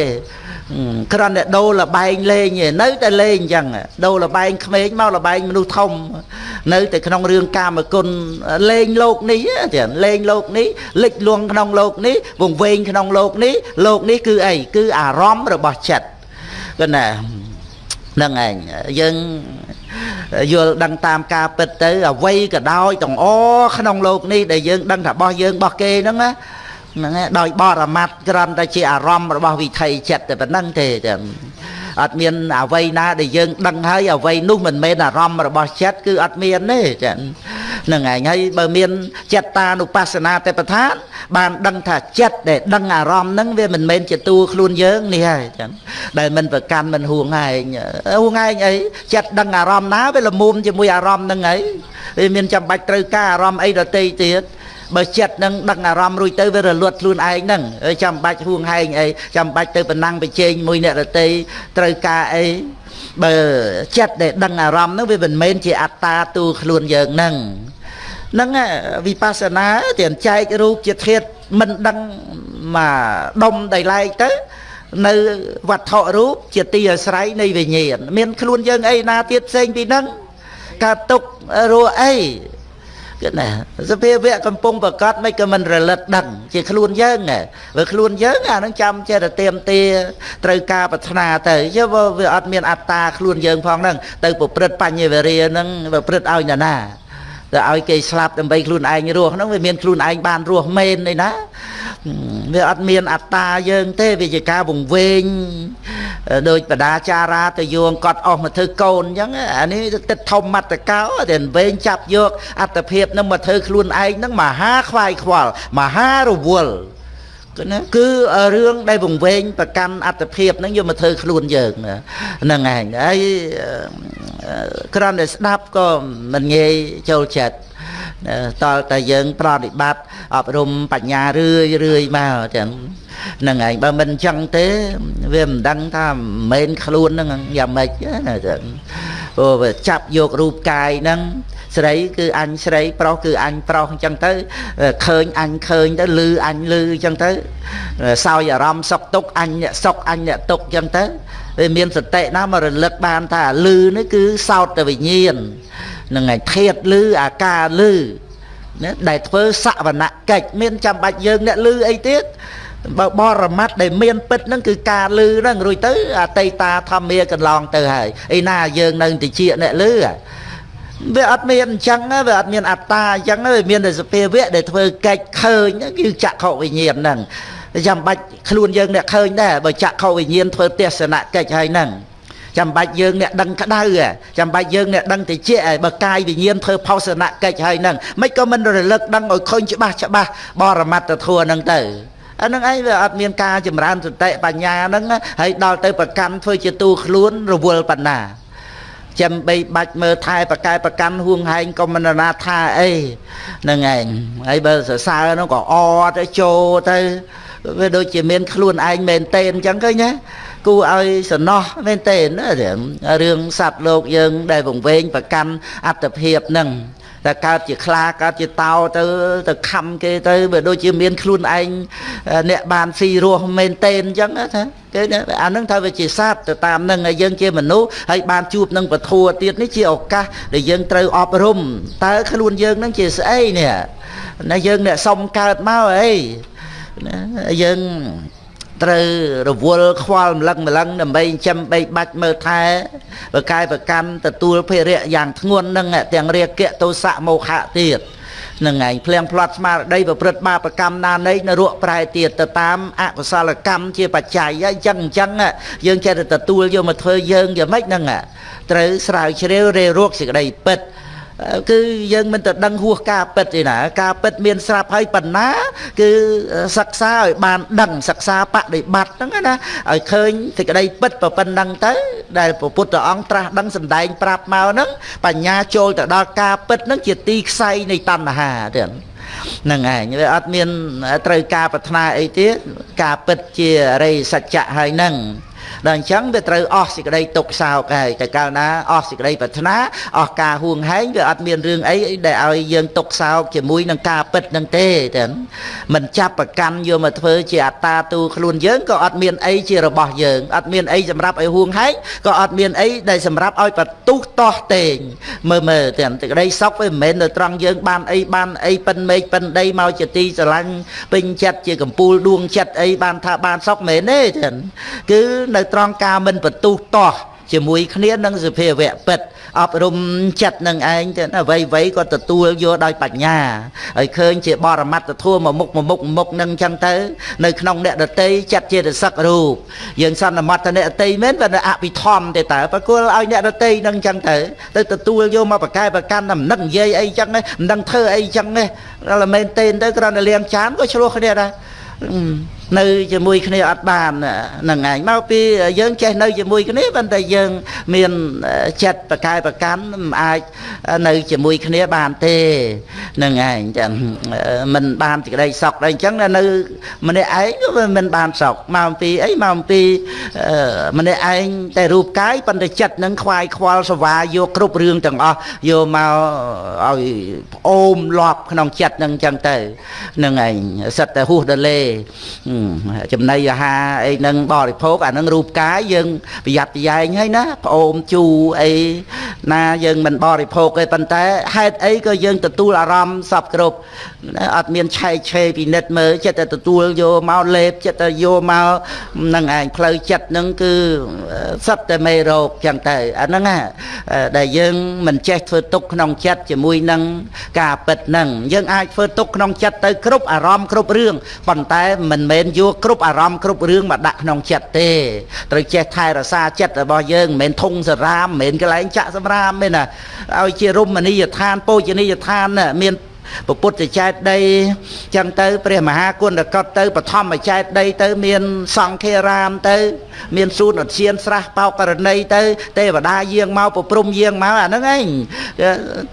គ្រាន់តែដូរលបែងលេងឯនៅតែលេងអញ្ចឹងដូរលបែងក្មេងមកលបែងមនុស្សធំ នៅតែក្នុងរឿងកាមគុណលេងលោកនេះទៀតលេងលោកនេះលិចលួងក្នុងលោកនេះវង្វេងក្នុងលោកនេះលោកនេះគឺអីគឺអារម្មណ៍របស់ចិត្តគឺណាហ្នឹងឯងយើង យល់ដឹងតាមការពិតទៅអ្វីក៏ដោយទាំងអក្នុងលោកនេះដែលយើងដឹងថារបស់យើងរបស់គេហ្នឹងណាហ្នឹងដោយបរមត្តក្រំតែជាអារម្មណ៍របស់វិថីចិត្តតែប៉ុណ្្នឹងទេតែអត់មានអ្វីណាដែលយើងដឹងហើយអ្វីនោះមិនមែនអារម្មណ៍របស់ចិត្តគឺអត់មានទេចាហ្នឹងហើយហើយបើមានចិត្តតានុបស្សនាទេប្រធានបានដឹងថាចិត្តដែលដឹងអារម្មណ៍ហ្នឹងវាមិនមែនជាតួខ្លួនយើងនេះហើយចឹងដែលមិនប្រកាន់មិនហួងឯងហួងឯងអីចិត្តដឹងអារម្មណ៍ណាវាល្មមជាមួយអារម្មណ៍ហ្នឹងហើយវាមានចាំបាច់ត្រូវការអារម្មណ៍អីដទៃទៀតបើចិត្តនឹងដឹងអារម្មណ៍រួចទៅវារលត់ខ្លួនឯងហ្នឹងចាំបាច់ហួងហែងអីចាំបាច់ទៅប្រណាំងប្រជែងមួយអ្នករតីត្រូវការអីបើចិត្តដែលដឹងអារម្មណ៍ហ្នឹងវាមិនមែនជាអត្តាទូខ្លួនយើងហ្នឹង ហ្នឹងវិបស្សនាទានចែករូបជាធាតមិនដឹងមកដុំដៃឡែកទៅ នៅវត្ថុរូបជាទីអាស្រ័យនៃវិញ្ញាណមានខ្លួនយើងអីណាទៀតផ្សេងពីហ្នឹងកើតទុករស់អីគឺណាសភាវៈកំពុងប្រកាសមិនក៏មិនរលឹកដឹង ជាខ្លួនយើងបើខ្លួនយើងអានឹងចាំចេះតែទៀមទាត្រូវការប្រាថ្នាទៅយើវាអត់មានអត្តាខ្លួនយើងផងហ្នឹងទៅប្រព្រឹត្តបញ្ញវេរាហ្នឹងប្រព្រឹត្តឲ្យណាណា ទៅឲ្យគេស្លាប់ដើម្បីខ្លួនឯងរស់ហ្នឹងវាមានខ្លួនឯងបានរស់មែនទេណាវាអត់មានអត្តាយើងទេវាជាការវង្វេងដូចបដាចារាទៅយងកត់អស់មកធ្វើកូនអញ្ចឹងអានេះទឹកធំមត្តកោតែវែងចាប់យកអត្តភាពនឹងមកធ្វើខ្លួនឯងហ្នឹងមហាខ្វាយខ្វល់មហារវល់គឺ ណាគឺរឿងដែលវង្វេងប្រកាន់អត្តភាពហ្នឹងយកមកធ្វើខ្លួនយើងហ្នឹងឯងហើយក្រំតែស្ដាប់ក៏មិនងាយចូលចិត្ត តលតែយើង ប្រតិបត្តិអប់រំបញ្ញារឿយរឿយមកចឹងហ្នឹងឯងបើមិនចឹងទេវាមិនដឹងថាមិនមែនខ្លួនហ្នឹងយ៉ាងម៉េចណាចឹងព្រោះវាចាប់យករូបកាយហ្នឹងស្រីគឺអញស្រីប្រុសគឺអញប្រុសអញ្ចឹងទៅឃើញអញឃើញទៅលឺអញលឺអញ្ចឹងទៅសោយអារម្មណ៍សុខទុក្ខអញអ្នកសុខអញអ្នកទុក្ខអញ្ចឹងទៅ វាមានសតិណាមករលឹកបានថាលឺនេះគឺសោតទៅវិញ្ញាណនឹងឯធាតលឺអាការលឺណាដែលធ្វើសវនកិច្ចមានចាំបាច់យើងអ្នកលឺអីទៀតបើបរមត្តដែលមានពិតហ្នឹងគឺការលឺហ្នឹងរួចទៅអតីតាធម្មាកន្លងទៅហើយឯណាយើងនៅតិចអ្នកលឺវាអត់មានអញ្ចឹងវាអត់មានអត្តាអញ្ចឹងវាមានតែសភាវៈដែលធ្វើកិច្ចឃើញគឺចក្ខុវិញ្ញាណហ្នឹង ចាំបាច់ខ្លួនយើងអ្នកឃើញដែរបើចក្ខុវិញ្ញាណធ្វើទេសនកិច្ចហើយហ្នឹងចាំបាច់យើងអ្នកដឹងក្តៅចាំបាច់យើងអ្នកដឹងតិចបើកាយវិញ្ញាណធ្វើផោសនកិច្ចហើយហ្នឹងមិនក៏មិនរលឹកដឹងឲ្យឃើញច្បាស់ច្បាស់បរមត្តធัวហ្នឹងទៅអានឹងឯងវាអត់មានការចម្រើនសតិបញ្ញាហ្នឹងហើយដល់ទៅប្រកាន់ធ្វើជាទូខ្លួនរវល់បណ្ណាចាំបីបាច់មើលថែប្រកែប្រកាន់ហួងហែងក៏មិនណាថាអីហ្នឹងឯងហើយបើសរសើរនោះក៏អទៅចូលទៅ វាដូចជាមានខ្លួនឯងមែនតេនអញ្ចឹងឃើញណាគូឲ្យសំណោះមែនតេនរឿងសត្វលោកយើង ដែលវង្វេងប្រកាន់អត្តភាពហ្នឹងតែកើតជាខ្លាកើតជាតោទៅទៅខំគេទៅបើដូចជាមានខ្លួនឯងអ្នកបានស៊ីរស់មែនតេនអញ្ចឹងថាគេអានឹងថាវាជាសត្វទៅតាមនឹងហើយយើងជាមនុស្សហើយបានជួបនឹងពធัวទៀតនេះជាឱកាសដែលយើងត្រូវអប់រំតើខ្លួនយើងនឹងជាស្អីនេះណាយើងអ្នកសុំកើតមកអី ណាយើងត្រូវរវល់ខ្វល់ម្លឹងម្លឹងដើម្បីចិញ្ចឹមបីបាច់មើលថែបកាយប្រកម្មទទួលភារៈយ៉ាងធ្ងន់នឹងទាំងរាគៈទោសៈមោហៈទៀតនឹងឯងភ្លៀងផ្្លាត់ស្មារតីប្រព្រឹត្តបាបកម្មណានៃនរកប្រែទៀតទៅតាមអកុសលកម្មជាបច្ច័យអញ្ចឹងអញ្ចឹងយើងចេះតែទទួលយកមកធ្វើយើងយ៉ាងម៉េចហ្នឹងត្រូវស្រាវជ្រាវរេរោគសេចក្តីពិត គឺយើងមិនទៅដឹងហួសការពិតទេណាការពិតមានស្រាប់ហើយប៉ុណ្ណា គឺសិក្សាឲ្យបានដឹងសិក្សាបដិបត្តិហ្នឹងណាឲ្យឃើញសេចក្តីពិតប៉ុណ្ណឹងទៅ ដែលព្រះពុទ្ធអង្គត្រាស់ដឹងសម្ដែងប្រាប់មកហ្នឹងបញ្ញាចូលទៅដល់ការពិតហ្នឹងជាទីខ្សែនៃតណ្ហាទៀតហ្នឹងឯងវាអត់មានត្រូវការប្រាថ្នាអីទៀតការពិតជារិយសច្ចៈហើយហ្នឹង ដល់អញ្ចឹងវាត្រូវអស់សេចក្តីទុកសោកហើយតែកាលណាអស់សេចក្តីប្រាថ្នាអស់ការហួងហែងវាអត់មានរឿងអីដែលឲ្យយើងទុកសោកជាមួយនឹងការពិតនឹងទេតែមិនចាប់ប្រកាន់យកមកធ្វើជាអត្តាទូខ្លួនយើងក៏អត់មានអីជារបស់យើងអត់មានអីសម្រាប់ឲ្យហួងហែងក៏អត់មានអីដែលសម្រាប់ឲ្យបន្ទុះតោះតេងមើលមើលតែសេចក្តីសុខវាមិនមែននៅត្រង់យើងបានអីបានអីប៉ិនមេឃប៉ិនដីមកជាទីស្រឡាញ់ពេញចិត្តជាកំពូលដួងចិត្តអីបានថាបានសុខមែនទេចឹងគឺនៅត្រង់ការមិនបន្ទុះតោះជាមួយគ្នានឹងសភាវៈពិតអប់រំចិត្តនឹងឯងទៅអ្វីអ្វីក៏ទទួលយកដោយបញ្ញាហើយឃើញជាបរមត្តធម៌មកមុខមកមុខមុខនឹងចឹងទៅនៅក្នុងអ្នកដតីចិត្តជាសឹករូបយើងសន្មតអ្នកដតីមែនវាអភិធម្មទេតើប្រគល់ឲ្យអ្នកដតីនឹងចឹងទៅទៅទទួលយកមកប្រកែប្រកាន់តែមិនដឹងនិយាយអីចឹងមិនដឹងធ្វើអីចឹងទេដល់មែនទេទៅគ្រាន់តែលៀងចានក៏ឆ្លោះគ្នាដែរនៅជាមួយគ្នាអត់បានហ្នឹងឯងមកពីយើងចេះនៅជាមួយគ្នាប៉ុន្តែយើងមានចិត្តប្រកែប្រកាន់មិនអាចនៅជាមួយគ្នាបានទេហ្នឹងឯងចឹងមិនបានសេចក្តីសុខដែរអញ្ចឹងនៅម្នាក់ឯងក៏មិនបានសុខមកពីអីមកពីម្នាក់ឯងតែរូបកាយប៉ុន្តែចិត្តនឹងខ្វាយខ្វល់សវាយកគ្រប់រឿងទាំងអស់យកមកឲ្យអូមលាប់ក្នុងចិត្តនឹងអញ្ចឹងទៅហ្នឹងឯងសិតតែហួសដលេចំណីអាហារអីនឹងបរិភោគអានឹងរូបកាយយើងប្រយ័ត្នប្រយែងហើយណាប្អូនជូអីណាយើងមិនបរិភោគទេប៉ុន្តែហេតុអីក៏យើងទទួលអារម្មណ៍សពគ្រប់អត់មានឆែកឆេរពិនិត្យមើលចិត្តតែទទួលយកមកលេបចិត្តតែយកមកនឹងឯងផ្លូវចិត្តនឹងគឺសិតតែមេរោគចឹងទៅអាហ្នឹងដែលយើងមិនចេះធ្វើទុកក្នុងចិត្តជាមួយនឹងការពិតហ្នឹងយើងអាចធ្វើទុកក្នុងចិត្តទៅគ្រប់អារម្មណ៍គ្រប់រឿងប៉ុន្តែមិនមែនយកគ្រប់អារម្មណ៍គ្រប់រឿងមកដាក់ក្នុងចិត្តទេត្រូវចេះថែរក្សាចិត្តរបស់យើងមិនមែនធុងសរាមមិនមែនកន្លែងចាក់សម្រាមទេណាឲ្យជារមណីយដ្ឋានពោជនីយដ្ឋានមានពពុទ្ធចេតដីចឹងទៅ ព្រះមហាគុណកតទៅបឋមចេតដីទៅ មានសង្ឃារាមទៅ មានសួនឧទ្យានស្រះបោករណីទៅ ទេវតាយាងមកប្រព្រំយាងមកអាហ្នឹងឯង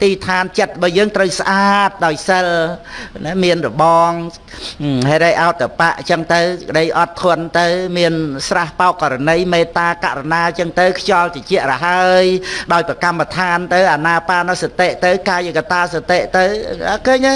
ទីឋានចិត្តរបស់យើងត្រូវស្អាតដោយសិលណាមានរបងហេរៃអោតបៈចឹងទៅក្តីអត់ធន់ទៅ មានស្រះបោករណីមេត្តាករណាចឹងទៅខ្យល់តិចរហើយដោយប្រកម្មដ្ឋានទៅអាណាបានសតិទៅកាយកតាសតិទៅឃើញទេ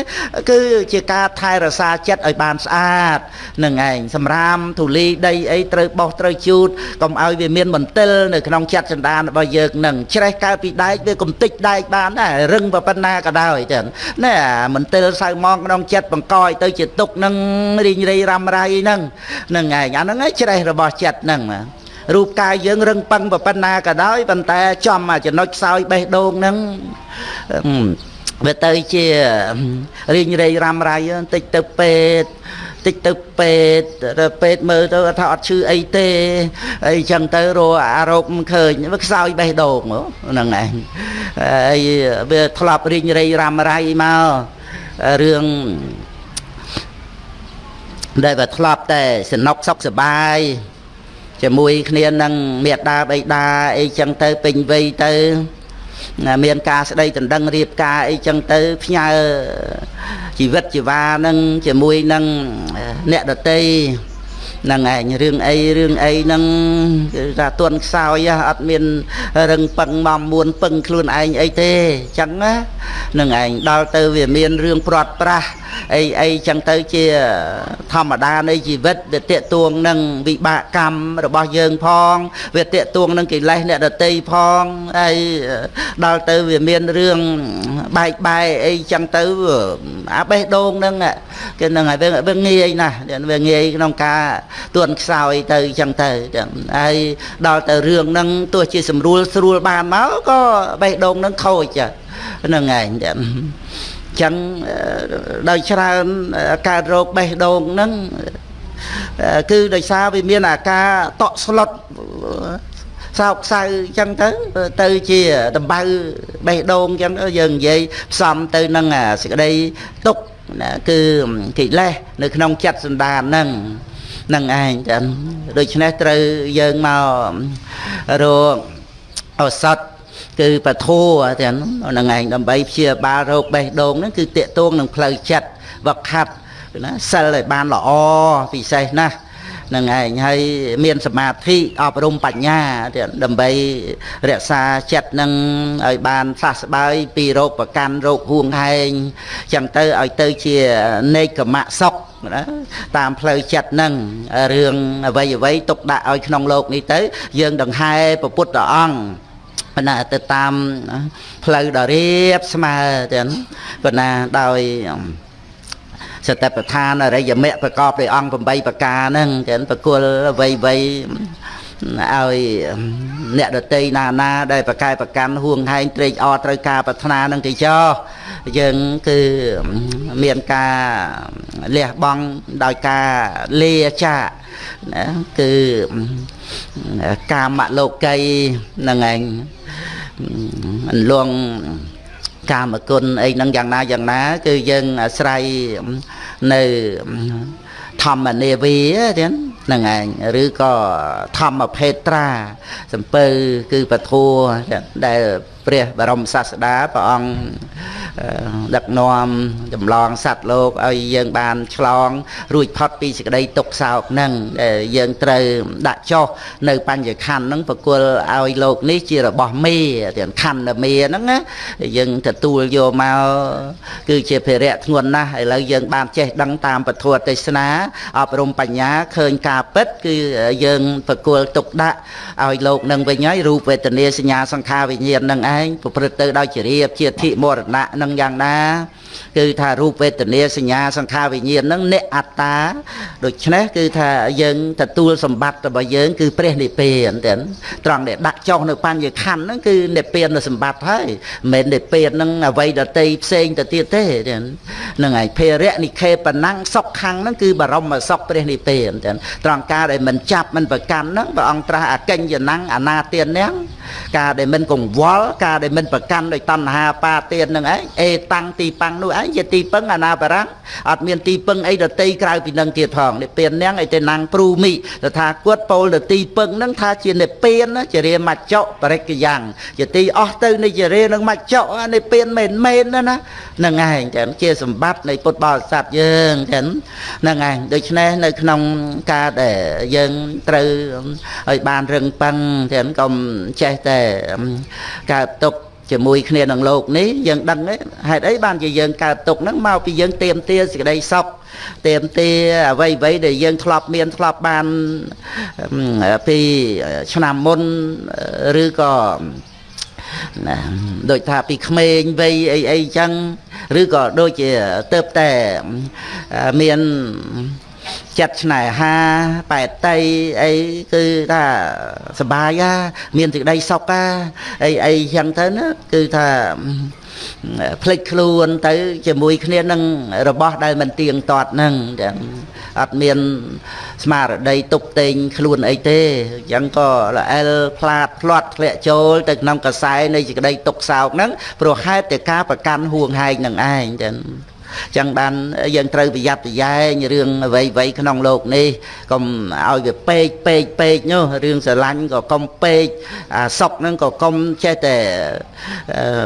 គឺជាការថែរក្សាចិត្តឲ្យបានស្អាតនឹងឯងសម្រាមធូលីដីអីត្រូវបោះត្រូវជូតកុំឲ្យវាមានមន្ទិលនៅក្នុងចិត្តសន្តានរបស់យើងនឹងច្រេះកើតពីដែកវាកំតិចដែកបានដែររឹងប៉ុណ្ណាក៏ដោយចឹងណែមន្ទិលសៅមកក្នុងចិត្តបង្កឲ្យទៅជាទុកនឹងរីងរៃរ៉ាំរៃហ្នឹងនឹងឯងអាហ្នឹងឯងច្រេះរបស់ចិត្តហ្នឹងរូបកាយយើងរឹងប៉ឹងប៉ុណ្ណាក៏ដោយប៉ុន្តែចំចំណុចខ្សោយបេះដូងហ្នឹងវាទៅជារីងរៃរ៉ាំរៃបន្តិចទៅពេទ្យ តិចទៅពេទ្យទៅពេទ្យមើលទៅថាអត់ឈឺអីទេអីចឹងទៅរកអារោគមិនឃើញវាខ្សោយបេះដូងហ្នឹងឯងហើយវាធ្លាប់រីងរៃរ៉ាំរៃមករឿងដែលវាធ្លាប់តែសនុកសុខសប្បាយជាមួយគ្នានឹងមេដាបៃតាអីចឹងទៅពេញវ័យទៅ មានការស្ដីដណ្ដឹងរៀបការអីចឹងទៅផ្ញើជីវិតជីវ៉ានឹងជាមួយនឹងអ្នកដតី ហ្នឹងឯងរឿងអីរឿងអីហ្នឹងគឺថាទន់ខ្សោយអត់មានរឹងពឹងមកមួនពឹងខ្លួនឯងអីទេអញ្ចឹងណាហ្នឹងឯងដល់ទៅវាមានរឿងព្រាត់ប្រាសអីអីចឹងទៅជាធម្មតានៃជីវិតវាតេតួងនឹងវិបាកកម្មរបស់យើងផង វាតេតួងនឹងកិលេសអ្នកដតីផងហើយដល់ទៅវាមានរឿងបែកបែកអីចឹងទៅអាបេះដូងនឹងគេនឹងហើយវាងាយណាស់វាងាយក្នុងការទួនខ្សោយទៅចឹងទៅហើយដល់ទៅរឿងនឹងទោះជាស្រួលស្រួលបានមកក៏បេះដូងនឹងខូចហ្នឹងឯងចឹងដោយច្រើនកើតរោគបេះដូងហ្នឹងគឺដោយសារវាមានអាការតក់ស្លុតសោកសៅចឹងទៅទៅជាដំបៅបេះដូងចឹងយើងនិយាយផ្សំទៅនឹងសេចក្តីទុកណាគឺកិលេសនៅក្នុងចិត្តសន្តានហ្នឹង នឹងឯងចឹងដូច្នេះត្រូវយើងមករកឱសថគឺបធัวទាំងហ្នឹងឯងដើម្បីព្យាបាលរោគបេះដូងហ្នឹងគឺតេតួងនឹងផ្លូវចិត្តវឹកហាត់ណាសិលឲ្យបានល្អពិសេសណាស់ នឹងឯងហើយមានសមាធិអប់រំបញ្ញាទៀតដើម្បីរក្សាចិត្តនឹងឲ្យបានសះស្បើយពីរោគប្រកាន់រោគហួងហែងចឹងទៅឲ្យទៅជានេកមៈសុខណាតាមផ្លូវចិត្តនឹងរឿងអ្វីអ្វីទុកដាក់ឲ្យក្នុងលោកនេះទៅ យើងដង្ហែពុទ្ធអង្គប៉ុន្តែទៅតាមផ្លូវដ៏រៀបស្មើទាំងប៉ុន្តែដោយ សតិប្បដ្ឋានអរិយមគ្គប្រកបដោយអង្គ8ប្រការហ្នឹងចឹងប្រគល់អ្វីអ្វីឲ្យអ្នកដតីណាណាដែលប្រកែប្រកាន់ហួងហែងត្រេកអរត្រូវការប្រាថ្នានឹងទៅចោយើងគឺមានការលះបង់ដោយការលាចាណាគឺកាមលោកីនឹងឯងអន្លង កាមគុណអីហ្នឹងយ៉ាងណាយ៉ាងណា គឺយើងអាស្រ័យនៅធម្មនាវីទៀតហ្នឹងឯងឬក៏ធម្មភេត្រាសំពៅគឺពធัวដែល ព្រះបរមសាស្តាព្រះអង្គដឹកនាំចម្លងសត្វលោកឲ្យយើងបានឆ្លង រួចផុតពីសេចក្តីទុក្ខសោកហ្នឹងដែលយើងត្រូវដាក់ចុះនៅបញ្ញខណ្ឌហ្នឹងប្រគល់ឲ្យលោកនេះជារបស់មេទាំងខណ្ឌមេហ្នឹងណាយើងទទួលយកមកគឺជាភារៈធ្ងន់ណាស់ឥឡូវយើងបានចេះដឹងតាមពធទេសនាអប់រំបញ្ញាឃើញការពិត គឺយើងប្រគល់ទុកដាក់ឲ្យលោកនឹងវិញហើយរូបវេទនាសញ្ញាសង្ខារវិញ្ញាណនឹងឯងប្រព្រឹត្តទៅដោយជារៀបជាធិមរណៈនឹងយ៉ាងណា គឺថារូបវេទនាសញ្ញាសង្ខារវិញ្ញាណហ្នឹងអ្នកអត្តាដូច្នេះគឺថាយើងទទួលសម្បត្តិរបស់យើង គឺព្រះនិព្វានទាំងត្រង់ដែលដាក់ចុះនៅបញ្ញខណ្ឌហ្នឹងគឺនិព្វានសម្បត្តិហើយមិនមែននិព្វានហ្នឹងអ្វីដតីផ្សេងទៅទៀតទេទាំងហ្នឹងហើយភេរៈនិខេបណੰងសុខខាងហ្នឹងគឺបរមសុខព្រះនិព្វានទាំងត្រង់ការដែលមិនចាប់មិនប្រកាន់ហ្នឹងព្រះអង្គត្រាស់អកញ្ញណੰងអនាទានហ្នឹងការដែលមិនកង្វល់ការដែលមិនប្រកាន់ដោយតណ្ហាបាទាននឹងឯងអេតាំងទីប៉ាំងនោះឯងជាទីពឹងអនាបរាំងអត់មានទីពឹងអីដតីក្រៅពីនឹងទៀតផងនិព្វាននាងអីទេណាំងព្រូមីតថាគតពោលទៅទីពឹងនឹងថាជានិព្វានជារាមច្ចៈបរិកយ៉ាងជាទីអស់ទៅនៃជារានឹងមច្ចៈនិព្វានមែនមែនណាណានឹងឯងចឹងជាសម្បត្តិនៃពុទ្ធបរិស័ទយើងចឹងនឹងឯងដូច្នេះនៅក្នុងការដែលយើងត្រូវឲ្យបានរឹងប៉ឹងចឹងកុំចេះតែកើតទុក ជាមួយគ្នានឹងលោកនេះយើងដឹងហេតុអីបានជាយើងកើតទុកហ្នឹងមកពីយើងទៀមទាសេចក្តីសុខទៀមទាអ្វីអ្វីដែលយើងធ្លាប់មានធ្លាប់បានពីឆ្នាំមុនឬក៏ណាដូចថាពីក្មេងវ័យអីអីចឹងឬក៏ដូចជាទៅតែមាន ចិត្តស្នេហាបែតតីអីគឺថាសបាយហ่าមានសេចក្តីសុខហ่าអីអីចឹងទៅណាគឺថាភ្លេចខ្លួនទៅ ជាមួយគ្នានឹងរបស់ដែលមិនទៀងទាត់ហ្នឹងចឹងអត់មានស្មារតីទុកតេងខ្លួនអីទេអញ្ចឹងក៏ល្អិលផ្លាតផ្លាត់ធ្លាក់ចូលទៅក្នុងកសែនៃសេចក្តីទុកសោកហ្នឹងព្រោះហេតុតែការប្រកាន់ហួងហែងនឹងឯងចឹង ចឹងបានយើងត្រូវប្រយ័ត្នប្រយែងរឿងអ្វីអ្វីក្នុងโลกនេះកុំឲ្យវាពេកពេកពេកនោះរឿងស្រឡាញ់ក៏កុំពេកអាសុកហ្នឹងក៏កុំចេះតែ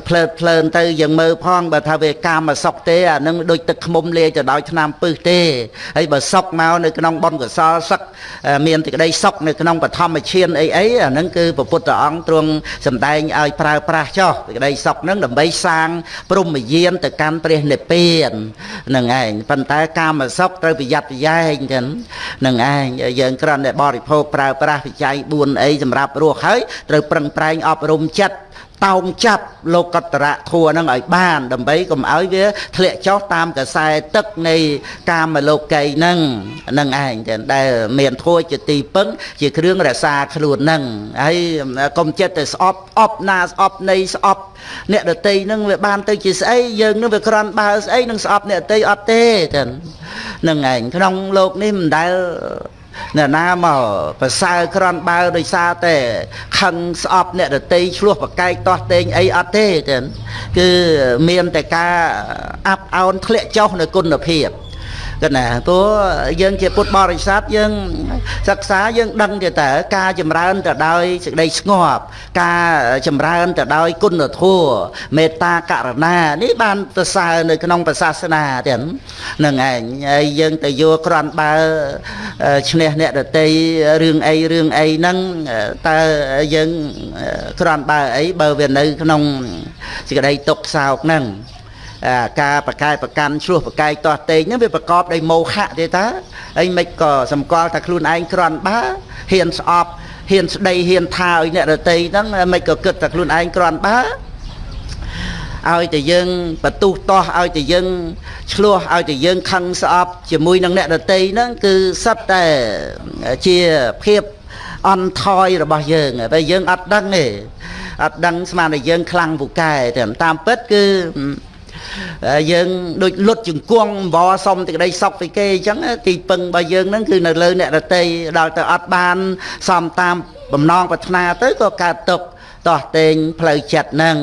ភ្លើតភ្លើនទៅយើងមើលផងបើថាវាកាមសុកទេអានឹងដូចទឹកខ្មុំលាយទៅដោយឆ្នាំពឹសទេហើយបើសុកមកនៅក្នុងបុណ្យកុសលសឹកមានសេចក្តីសុកនៅក្នុងបឋមឈានអីអីអានឹងគឺព្រះពុទ្ធអង្គទ្រង់សម្ដែងឲ្យប្រើប្រាស់ចោះសេចក្តីសុកហ្នឹងដើម្បីសាងព្រមយានទៅកាន់ព្រះនិព្វាន នឹងឯងប៉ុន្តែកាមសុខត្រូវប្រយ័ត្នប្រយែងចឹងនឹងឯងយើងគ្រាន់តែបរិភោគប្រើប្រាស់វិច័យ4អីសម្រាប់រស់ហើយត្រូវប្រឹងប្រែងអប់រំចិត្ត តោងចាប់លោកតរៈធัวនឹងឲ្យបាន ដើម្បីកុំឲ្យវាធ្លាក់ចុះតាមកខ្សែទឹកនៃកាមលោកីនឹងនឹងឯងដែលមានធัวជាទីពឹងជាគ្រឿងរក្សាខ្លួននឹងហើយកុំចិត្តទៅស្អប់អប់ណាស្អប់នៃស្អប់អ្នកដតីនឹងវាបានទៅជាស្អីយើងនឹងវាក្រាន់បើស្អីនឹងស្អប់អ្នកដតីអត់ទេចឹងនឹងឯងក្នុងលោកនេះមិនដែល អ្នកណាមកប្រសើរក្រាន់បើដោយសារតែខឹងស្អប់អ្នករតីឆ្លោះប្រកែកតោះតេងអីអត់ទេចឹងគឺមានតែការអាប់អោនធ្លាក់ចុះនៅគុណភាព គណាព្រោះយើងជាពុទ្ធបរិស័ទយើងសិក្សាយើងដឹងទេតើការចម្រើនទៅដោយសេចក្តីស្ងប់ការចម្រើនទៅដោយគុណធម៌មេត្តាករុណានេះបានប្រសើរនៅក្នុងព្រះសាសនាទាំងនឹងឯងហើយយើងទៅយកក្រាន់បើឈ្នះអ្នកដតីរឿងអីរឿងអីហ្នឹងតើយើងក្រាន់បើអីបើវានៅក្នុងសេចក្តីទុកសោកហ្នឹង ការបកែប្រកាន់ឆ្លោះប្រកែកតោះតេងហ្នឹងវាប្រកបដោយមោហៈទេតាអីមិនក៏សម្គាល់ថាខ្លួនឯងក្រន់បាហ៊ានស្អប់ហ៊ានស្ដីហ៊ានថាឲ្យអ្នករតីហ្នឹងមិនក៏គិតថាខ្លួនឯងក្រន់បាឲ្យតែយើងបន្ទុះតោះឲ្យតែយើងឆ្លោះឲ្យតែយើងខឹងស្អប់ជាមួយនឹងអ្នកដតីហ្នឹងគឺសិតតែជាភាពអន់ថយរបស់យើងតែយើងអត់ដឹងទេអត់ដឹងស្មានតែយើងខ្លាំងពូកែតែតាមពិតគឺ យើងដូចលុតជង្គង់អង្វរសុំទីក្តីសុខពីគេអញ្ចឹងទីពឹងរបស់យើងហ្នឹងគឺនៅលើអ្នករតីដល់ទៅអត់បានសំតាមបំណងប្រាថ្នាទៅក៏កើតទុក្ខតោះតេងផ្លូវចិត្តហ្នឹង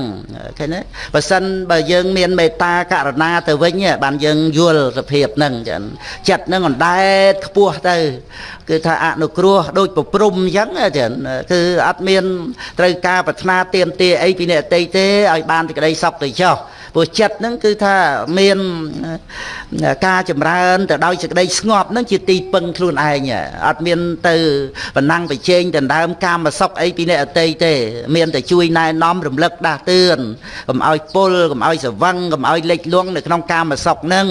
ឃើញទេបើសិនបើយើងមានមេត្តាករណាទៅវិញបានយើងយល់សភាពហ្នឹងចឹងចិត្តហ្នឹងអណ្ដែតខ្ពស់ទៅ គឺថាអនុគ្រោះដូចប្រព្រំអញ្ចឹងចឹងគឺអត់មានត្រូវការប្រាថ្នាទៀមទាអីពីអ្នកអតីទេឲ្យបានសេចក្តីសុខទៅចោះ ព្រោះចិត្តហ្នឹងគឺថាមានការចម្រើនទៅដោយសេចក្តីស្ងប់ហ្នឹងជាទីពឹងខ្លួនឯងអត់មានទៅបណ្ណាំងប្រជែងដណ្ដើមកាមសុខអីពីអ្នកអតីទេ មានតែជួយណែនាំរំលឹកដាស់តឿនកុំឲ្យពុលកុំឲ្យសវឹងកុំឲ្យលិចលង់នៅក្នុងកាមសុខហ្នឹង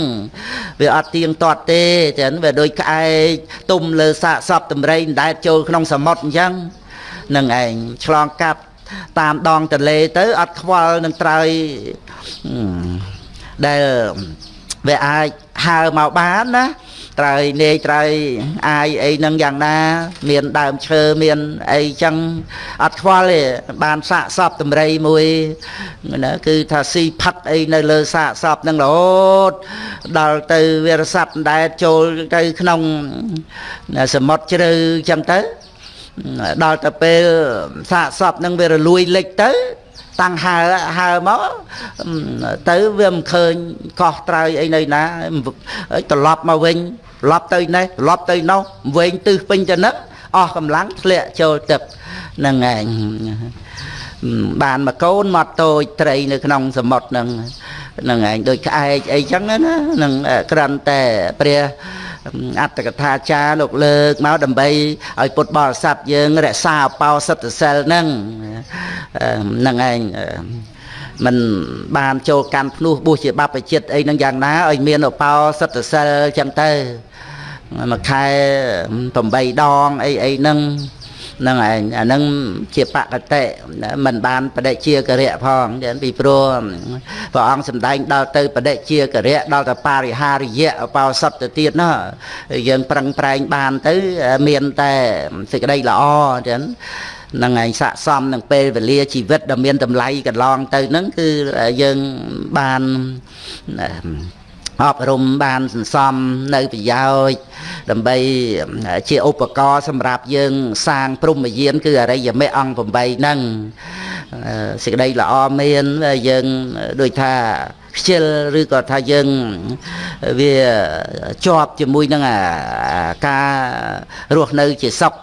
វាអត់ទៀងទាត់ទេចឹងវាដូចក្អែកទុំលើសាកសពតម្រៃដែលចូលក្នុងសមុទ្រអញ្ចឹងនឹងឯងឆ្លងកាត់ តាមដងទន្លេទៅអត់ខ្វល់នឹងត្រើយដែលវាអាចហើមកបានណាត្រើយនេយត្រើយអាយអីនឹងយ៉ាងណា មានដើមឈើមានអីចឹងអត់ខ្វល់ទេបានសាកសពតម្រៃមួយណាគឺថាស៊ីផឹកអីនៅលើសាកសពនឹងរហូតដល់ទៅវារស័ព្ទដែលចូលទៅក្នុងសមុទ្រជ្រៅចឹងទៅ ដល់ទៅពេលសាកសពនឹងវារលួយលិចទៅតាំងហើហើមកទៅវាមិនឃើញកោះត្រើយអីនៅណាត្រឡប់មកវិញត្រឡប់ទៅនេះត្រឡប់ទៅនោះវែងទិសពេញទៅនឹកអស់កម្លាំងធ្លាក់ចូលទឹកហ្នឹងឯងបានមកកូនមកតូចត្រីនៅក្នុងសមុទ្រហ្នឹងហ្នឹងឯងដូចក្អែកអីចឹងណានឹងក្រាន់តែព្រះ អត្តកថាចារលោកលើកមកដើម្បីឲ្យពុទ្ធបរិស័ទយើងរក្សាអបោសិទ្ធសិលហ្នឹងហ្នឹងឯងមិនបានចូលកាន់ភ្នោះបួសជាបព្វជិតអីហ្នឹងយ៉ាងណាឲ្យមានអបោសិទ្ធសិលចឹងទៅមួយខែ8ដងអីអីហ្នឹងហ្នឹងឯងអាហ្នឹងជាបកតិមិនបានបដិជាករិយផងពីព្រោះព្រះអង្គសម្ដែងដល់ទៅបដិជាករិយដល់ទៅបរិហារិយៈបោសតទៅទៀតណាយើងប្រឹងប្រែងបានទៅមានតែសេចក្តីល្អចឹងនឹងឯងស័កសមនឹងពេលវេលាជីវិតដ៏មានតម្លៃកន្លងទៅហ្នឹងគឺយើងបាន អប់រំបានសន្សំនៅប្រយោជន៍ដើម្បីជាឧបករណ៍សម្រាប់យើងសាងព្រំយានគឺអរិយមេអង្គ8ហ្នឹងសេចក្តីល្អមានយើងដូចថាខ្ជិលឬក៏ថាយើងវាជាប់ជាមួយនឹងការរស់នៅជាសុខ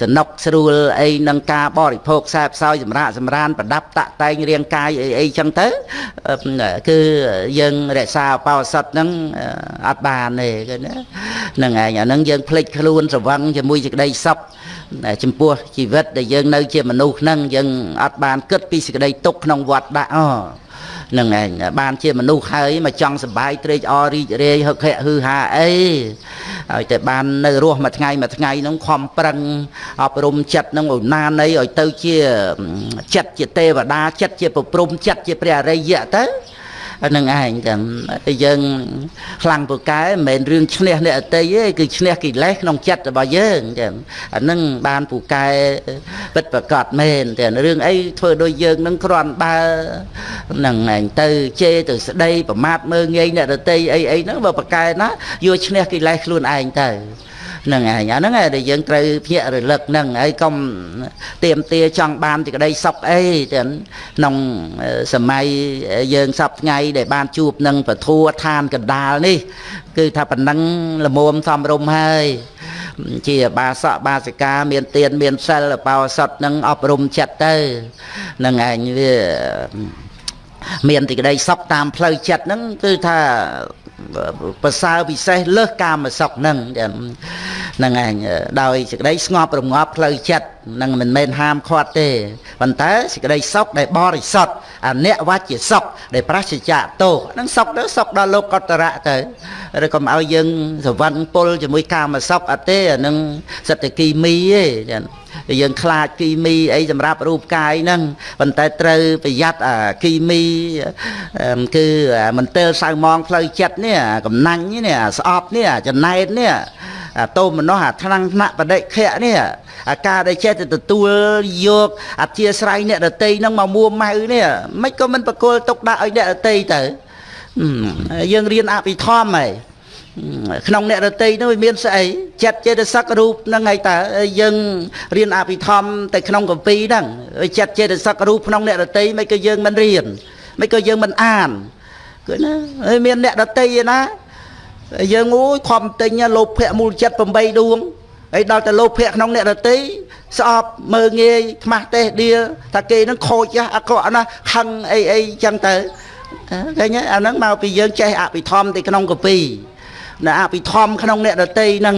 សនុកស្រួលអីនឹងការបរិភោគខ្សែផ្សោយសម្រាប់សម្រានប្រដាប់តាក់តែងរាងកាយអីអីចឹងទៅគឺយើងរក្សាបោសុតហ្នឹងអត់បានទេគឺណាហ្នឹងឯងអាហ្នឹងយើងភ្លេចខ្លួនស្រវឹងជាមួយសេចក្តីសុខចំពោះជីវិតដែលយើងនៅជាមនុស្សហ្នឹងយើងអត់បានគិតពីសេចក្តីទុកក្នុងវត្តដាក់អូ នឹងឯងបានជាមនុស្សហើយមកចង់សបាយត្រេកអររីករាយហឹកហែកហឺហាអីហើយតែបាននៅរស់មួយថ្ងៃមួយថ្ងៃហ្នឹងខំប្រឹងអប់រំចិត្តហ្នឹងឲ្យណានៃឲ្យទៅជាចិត្តជាទេវតាចិត្តជាប្រព្រំចិត្តជាព្រះអរិយៈទៅ នឹងឯងចឹងយើងខ្លាំងពូកែមិនមែនរឿងឈ្នះអ្នកអតីទេគឺឈ្នះកិលេសក្នុងចិត្តរបស់យើងចឹងអានឹងបានពូកែពិតប្រកបមែនតែរឿងអីធ្វើដោយយើងនឹងគ្រាន់បើនឹងឯងទៅជេរទៅស្ដីប្រមាថមើងងាយអ្នកដតីអីអីហ្នឹងបើប្រកែណាយកឈ្នះកិលេសខ្លួនឯងទៅ ហ្នឹងឯងអាហ្នឹងឯងដែលយើងត្រូវភ្ញាក់រលឹកហ្នឹងហើយកុំទៀមទាចង់បានទីក្តីសុខអីទាំងក្នុងសម័យយើងសពថ្ងៃដែលបានជួបនឹងពធัวឋានកណ្ដាលនេះ គឺថាប៉ុណ្ណឹងល្មមសំរុំហើយជាបាសកបាសិកាមានទៀនមានសិលបោសុតនឹងអប់រំចិត្តទៅនឹងឯងវាមានទីក្តីសុខតាមផ្លូវចិត្តហ្នឹងគឺថា ប្រសើរពិសេសលើសកាមសុខហ្នឹងហ្នឹងឯងដោយសេចក្តីស្ងប់រងាប់ផ្លូវចិត្តនឹងមិនមែនហាមឃាត់ទេប៉ុន្តែសេចក្តីសុខដែលបរិសុទ្ធអនវជាសុខដែលប្រសិជ្ជៈទោសនឹងសុខទៅសុខដល់លោកកតរៈទៅឬកុំឲ្យយើងស្រវឹងពុលជាមួយកាមសុខអត់ទេអានឹងសត្វគីមីទេចា៎យើងខ្លាចគីមីអីសម្រាប់រូបកាយហ្នឹងប៉ុន្តែត្រូវប្រយ័ត្នគីមីគឺមន្ទិលសៅមងផ្លូវចិត្តនេះកំណាញ់នេះស្អប់នេះចំណែតនេះ តោមនោះអាថ្នាំងថ្នាក់បដិខៈនេះអាការដែលចេះទៅទទួលយកអធិស្ស្រ័យអ្នកដតីហ្នឹងមកមួម៉ៅនេះមិនក៏មិនបកគលទុកដាក់ឲ្យអ្នកដតីទៅយើងរៀនអភិធម្មហើយក្នុងអ្នករតីនោះវាមានស្អីចិត្តចេតសិករូបហ្នឹងហើយតើយើងរៀនអភិធម្មតែក្នុងកម្ពីហ្នឹងចិត្តចេតសិករូបក្នុងអ្នករតីមិនក៏យើងមិនរៀនមិនក៏យើងមិនអានគឺណាហើយមានអ្នករតីឯណា យើងអូយខំទិញលោភៈមូលចិត្ត8ដួងហើយដល់តែលោភៈក្នុងអ្នករតីស្អប់មើងងាយខ្មាស់ទេសដៀលថាគេនឹងខូចអាក្រក់ណាខឹងអីអីចឹងទៅឃើញអាហ្នឹងមកពីយើងចេះអភិធម្មទៅក្នុងកពីនៅអភិធម្មក្នុងអ្នកដតីហ្នឹង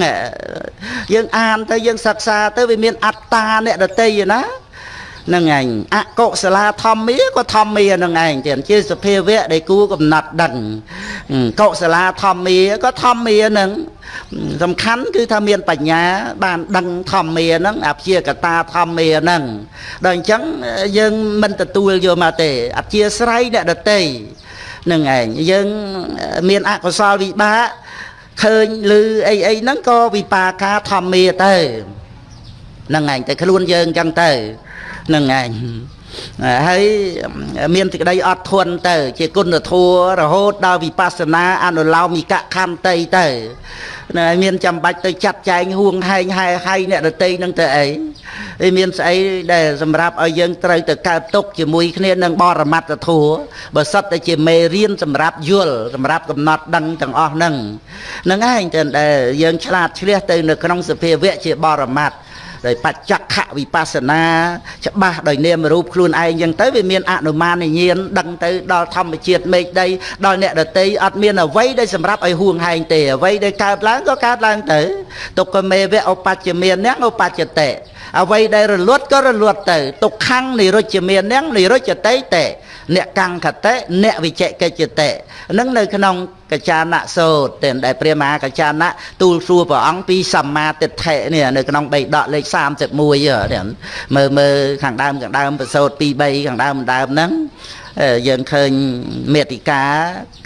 យើងអានទៅយើងសិក្សាទៅវាមានអត្តាអ្នកដតីណា នឹងឯងអកុសលាធម្មាក៏ធម្មានឹងឯងទៀតជាសភាវៈដែលគួរកំណត់ដឹងកុសលាធម្មាក៏ធម្មានឹងសំខាន់គឺថាមានបញ្ញា បានដឹងធម្មាហ្នឹងអព្យាកតាធម្មាហ្នឹងដល់អញ្ចឹងយើងមិនទទួលយកមកទេអធិស្រ័យអ្នកដតីនឹងឯងយើងមានអកុសលវិបាកឃើញឮអីអីហ្នឹងក៏វិបាកាធម្មាទៅហ្នឹងឯងតែខ្លួនយើងចឹងទៅហ្នឹងឯងហើយមានសេចក្តីអត់ធន់ទៅ ជាគុណធម៌រហូតដល់វិបស្សនាអនុឡោមិកខន្តីទៅណាមានចាំបាច់ទៅចាត់ចែងហួងហែងហែហៃអ្នកដតីនឹងទៅអីហើយមានស្អីដែលសម្រាប់ឲ្យយើងត្រូវទៅកើតទុកជាមួយគ្នានឹងបរមត្តធัวបើសិតតែជាមេរៀនសម្រាប់យល់សម្រាប់កំណត់ដឹងទាំងអស់ហ្នឹងហ្នឹងឯងតែដែលយើងឆ្លាតឆ្លៀសទៅនៅក្នុងសភាវៈជាបរមត្ត ដោយបច្ចខវិបស្សនាច្បាស់ដោយនាមរូបខ្លួនឯងចឹងទៅវាមានអនុមានញាណដឹងទៅដល់ធម្មជាតិមេឃដីដល់អ្នកដតីអត់មានអ្វីដែលសម្រាប់ឲ្យហួងហែងទេអ្វីដែលកើតឡើងក៏កើតឡើងទៅទុក្ខមេវៈឧបច្ចមានអ្នកឧបច្ចតិអ្វីដែលរលត់ក៏រលត់ទៅទុក្ខំនិរុជ្ជមាននឹងនិរុជ្ជតិតេ អ្នកកង្ខតិអ្នកវិជកិច្ចតិនឹងនៅក្នុងកចានៈសោតតែដែលព្រះមហាកចានៈទូលសួរព្រះអង្គពីសម្មាទិដ្ឋិនេះនៅក្នុងបេដកលេខ31មើលមើលខាងដើមខាងដើមប្រសោត2 3ខាងដើមដើមហ្នឹង យើងឃើញមេតិកា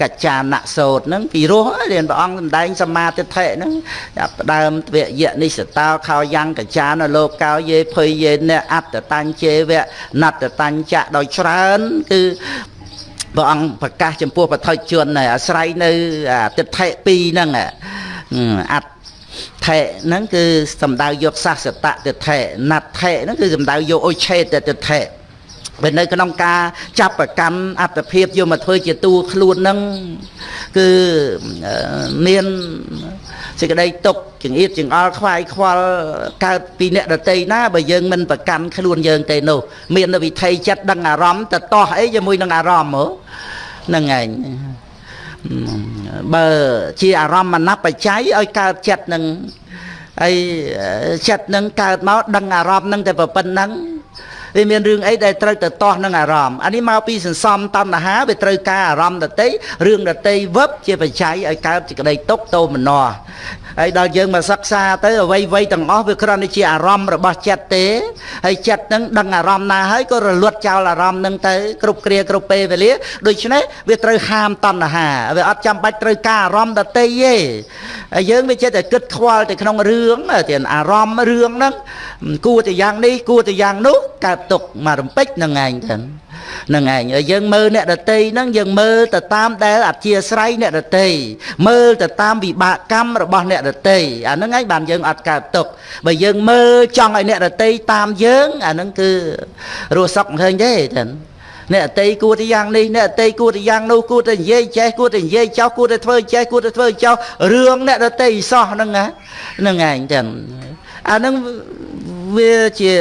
កច្ចានៈសោតហ្នឹងពីរោះរៀនព្រះអង្គសម្ដែងសមាទិដ្ឋិហ្នឹងចាប់ផ្ដើមទ្វយៈនិសតោខោយ៉ាងកច្ចានលោកោយេភ័យយេនអត្តតញ្ជេវៈណត្តតញ្ចៈដោយច្រើនគឺព្រះអង្គប្រកាសចំពោះបឋិជនអាស្រ័យនៅទិដ្ឋិ2ហ្នឹងអត្តថេហ្នឹងគឺសំដៅយកសាសតៈទិដ្ឋិណដ្ឋិហ្នឹងគឺសំដៅយកអុឆេតទិដ្ឋិ ពេលនៅក្នុងការចាប់ប្រកាន់អត្តភាពយកមកធ្វើជាតួខ្លួននឹងគឺមានសេចក្តីទុកចង្អៀតចង្អល់ខ្វាយខ្វល់កើតពីអ្នកដតីណាបើយើងមិនប្រកាន់ខ្លួនយើងទេនោះមានវិធីចិត្តដឹងអារម្មណ៍ទៅតោះអីជាមួយនឹងអារម្មណ៍ហ៎ហ្នឹងឯងបើជាអារម្មណ៍មនបច្ច័យឲ្យកើតចិត្តនឹងហើយចិត្តនឹងកើតមកដឹងអារម្មណ៍នឹងតែប៉ុណ្្នឹង វាមានរឿងអីដែលត្រូវទៅទាស់នឹងអារម្មណ៍អានេះមកពីសន្សំតណ្ហាវាត្រូវការអារម្មណ៍ដតីរឿងដតីវឹបជាបច្ច័យឲ្យកើតសេចក្តីទុកតោមនស្ស ហើយដល់យើងមកសិក្សាទៅអ្វីអ្វីទាំងអស់វាគ្រាន់តែជាអារម្មណ៍របស់ចិត្តទេហើយចិត្តនឹងដឹងអារម្មណ៍ណាហើយក៏រលត់ចោលអារម្មណ៍នឹងទៅគ្រប់គ្រាគ្រប់ពេលវេលាដូច្នេះវាត្រូវហាមតណ្ហាវាអត់ចាំបាច់ត្រូវការអារម្មណ៍ដតីទេហើយយើងវាចិត្តតែគិតខ្វល់ទៅក្នុងរឿងទៀតអារម្មណ៍រឿងហ្នឹងគួរតែយ៉ាងនេះគួរតែយ៉ាងនោះកើតទុកមករំពេចនឹងឯងទៅ នឹងឯងយើងមើលអ្នកដតីហ្នឹងយើងមើលទៅតាមដែលអធិស្រ័យអ្នកដតីមើលទៅតាមវិបាកកម្មរបស់អ្នកដតីអាហ្នឹងឯងបានយើងអត់កើតទុកបើយើងមើលចង់ឲ្យអ្នកដតីតាមយើងអាហ្នឹងគឺរស់សុខមិនឃើញទេចឹងអ្នកអតីគួរតែយ៉ាងនេះអ្នកអតីគួរតែយ៉ាងនោះគួរតែនិយាយចេះគួរតែនិយាយចោះគួរតែធ្វើចេះគួរតែធ្វើចោះរឿងអ្នកអតីសោះហ្នឹងហ្នឹងឯងចឹងអាហ្នឹង វាជា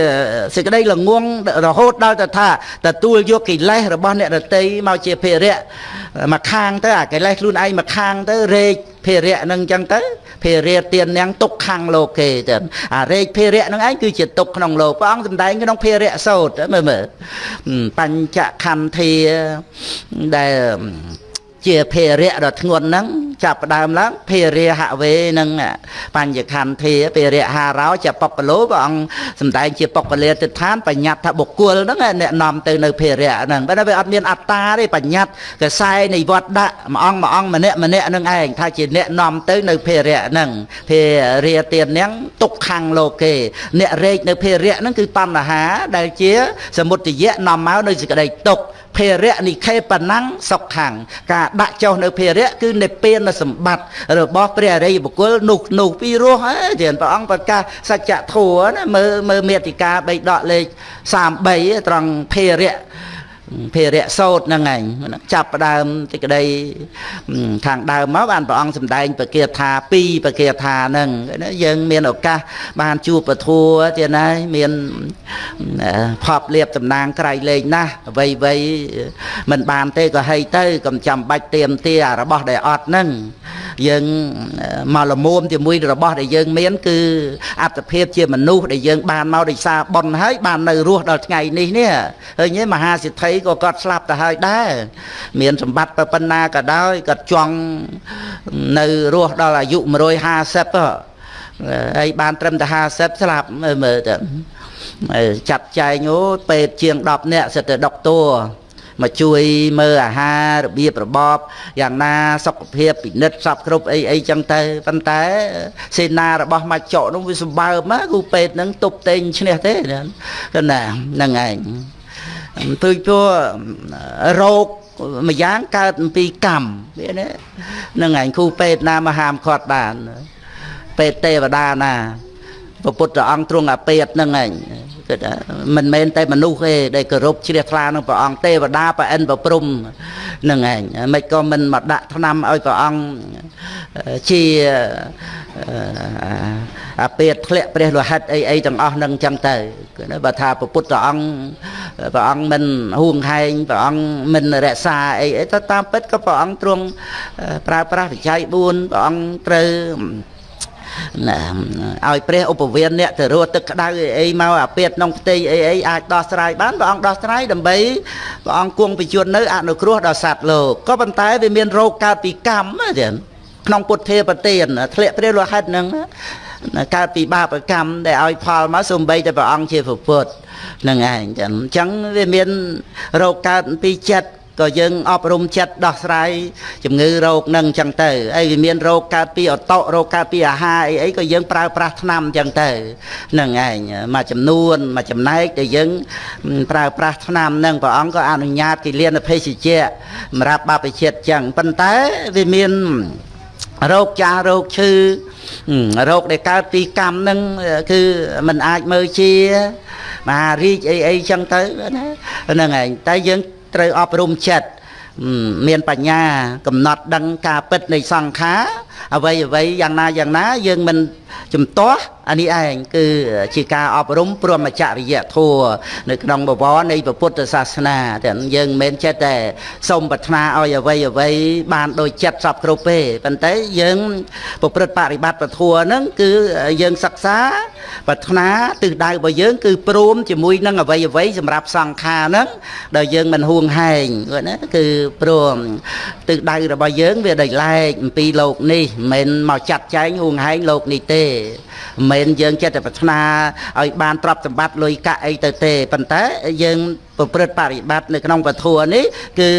សេចក្តីល្ងងរហូតដល់ទៅថាទទួលយកកិលេសរបស់អ្នករតីមកជាភារៈមកខាងទៅអាកិលេសខ្លួនឯងមកខាងទៅរែកភារៈនឹងអញ្ចឹងទៅភារៈទៀននាងទុកខាងលោកេទៅអារែកភារៈនឹងឯងគឺជាទុកក្នុងលោកព្រះអង្គសម្ដែងក្នុងភារៈសោតមើលមើលបញ្ចខន្ធាដែល ជាភារៈដ៏ធ្ងន់ហ្នឹងចាប់ផ្ដើមឡើងភារៈហវេនឹងបញ្ញខន្ធាភារៈហារោចបុគ្គលោព្រះអង្គសំដែងជាបុគ្គលាទិដ្ឋានបញ្ញត្តិថាបុគ្គលហ្នឹងអ្នកនាំទៅនៅភារៈហ្នឹងបើវាអត់មានអត្តាទេបញ្ញត្តិកសែនៃវត្តដាក់មួយអង្គមួយអង្គម្នាក់ម្នាក់ហ្នឹងឯងថាជាអ្នកនាំទៅនៅភារៈហ្នឹងភារៈទៀតហ្នឹងទុកខាងលោកេអ្នករែកនៅភារៈហ្នឹងគឺបញ្ហាដែលជា សមុទយៈនាំមកនៅសេចក្តីទុក្ខ ភារៈនិខេបណាំងសុខខាងការដាក់ចុះនៅភារៈគឺនិព្វានសម្បត្តិរបស់ព្រះអរិយបុគ្គលនោះនោះពីរស់ហើយព្រះអង្គប្រកាសសច្ចធម៌ណាមើលមើលមេតិកាបីដកលេខ33ត្រង់ភារៈ ភារៈសោតហ្នឹងឯងចាប់ផ្ដើមទីក្តីខាងដើមមកបានព្រះអង្គសម្ដែងបកាថា2បកាថាហ្នឹងយើងមានឱកាសបានជួបពធัวទៀតណាមានផប់លៀបតំណាងក្រៃលែងណាស់អ្វីអ្វីមិនបានទេក៏ហីទៅកុំចាំបាច់ទៀមទារបស់ដែលអត់ហ្នឹងយើងមកលមុំជាមួយរបស់ដែលយើងមានគឺអត្តភាពជាមនុស្សដែលយើងបានមកដោយសារបុណ្យហើយបាននៅរស់ដល់ថ្ងៃនេះនេះឃើញទេមហាសិទ្ធិក៏គាត់ស្លាប់ទៅហើយដែរមានសម្បត្តិប៉ុណ្ណាក៏ដោយគាត់ចង់នៅរស់ដល់អាយុ150ហើយបានត្រឹមតែ50ស្លាប់មើលទៅចាត់ចែងអូពេទ្យជាង10នាក់សិតតែដុកទ័រមកជួយមើលអាហាររបៀបរបបយ៉ាងណាសុខភាពពិនិត្យសពគ្រប់អីអីចឹងទៅប៉ុន្តែសេនារបស់មកចកនោះវាសម្បើមគូពេទ្យហ្នឹងទប់តេងឈ្នះទេណាហ្នឹងឯង ទៅព្រោះរោគម្យ៉ាងកើតអំពីកម្មវាណាហ្នឹងឯងគ្រូពេទ្យណាមកហាមឃាត់បានពេទ្យទេវតាណាព្រះពុទ្ធអង្គទ្រង់អាពេតហ្នឹងឯង គិតមិនមែនតែមនុស្សទេដែលគោរពជ្រះថ្លានឹងព្រះអង្គទេវតាប្រអិនប្រព្រំនឹងឯងមិនក៏មិនមកដាក់ឆ្នាំឲ្យព្រះអង្គជាអាពេតធ្លាក់ព្រះលោហិតអីអីទាំងអស់នឹងចឹងទៅបើថាព្រះពុទ្ធអង្គព្រះអង្គមិនហួងហែងព្រះអង្គមិនរក្សាអីអីទៅតាមពិតក៏ព្រះអង្គទ្រង់ប្រើប្រាស់វិច័យ4ព្រះអង្គត្រូវណា ឲ្យព្រះឧបវេនអ្នកទៅរស់ទឹកក្តៅអីអីមកអាពាតក្នុងផ្ទៃអីអីអាចដោះស្រាយបានព្រះអង្គដោះស្រាយដើម្បីព្រះអង្គគង់បញ្ជូននៅអនុគ្រោះដល់សត្វលោកក៏ប៉ុន្តែវាមានរោគកើតពីកម្មទៀតក្នុងពុទ្ធេបទានធ្លាក់ព្រះលោហិតនឹងកើតពីបាបកម្មដែលឲ្យផលមកសំបីតែព្រះអង្គជាពុទ្ធនឹងឯងចឹងអញ្ចឹងវាមានរោគកើតពីចិត្ត ក៏យើងអប់រំចិត្តដោះស្រាយជំងឺរោគនឹងអញ្ចឹងទៅហើយវាមានរោគកើតពីអតរោគកើតពីអាហារអីអីក៏យើងប្រើប្រាស់ថ្នាំអញ្ចឹងទៅហ្នឹងឯងមួយចំនួនមួយចំណែកដែលយើងប្រើប្រាស់ថ្នាំនឹងព្រះអង្គក៏អនុញ្ញាតគិលានភេសជ្ជៈសម្រាប់បព្វជិតអញ្ចឹងប៉ុន្តែវាមានរោគចាស់រោគឈឺរោគដែលកើតពីកម្មហ្នឹងគឺมันអាចមើលជាមហារាជអីអីចឹងទៅណាហ្នឹងឯងតែយើង ត្រូវអប់រំចិត្តមានបញ្ញា កំណត់ដឹងការពិតនៃសង្ខារ អ្វីអ្វីយ៉ាងណាយ៉ាងណាយើងមិនជំទាស់អានេះឯងគឺជាការអប់រំព្រមចរិយធម៌នៅក្នុងបវរនៃពុទ្ធសាសនាតែយើងមិនមែនចិត្តតែសូមប្រាថ្នាឲ្យអ្វីអ្វីបានដូចចិត្តសពគ្រប់ទេប៉ុន្តែយើងប្រព្រឹត្តបរិបត្តិពធហ្នឹងគឺយើងសិក្សាប្រាថ្នាទិសដៅរបស់យើង គឺព្រមជាមួយនឹងអ្វីអ្វីសម្រាប់សង្ខារហ្នឹងដែលយើងមិនហួងហែងណាគឺព្រមទិសដៅរបស់យើងវាដោយឡែកអំពីលោកនេះមិនមែនមកចាត់ចែងហួងហែងលោកនេះទេមិនមែនយើងចិត្តតែប្រាថ្នាឲ្យបានទ្រព្យសម្បត្តិលុយកាក់អីទៅទេប៉ុន្តែយើងប្រព្រឹត្តបរិបត្តិនៅក្នុងពធនេះគឺ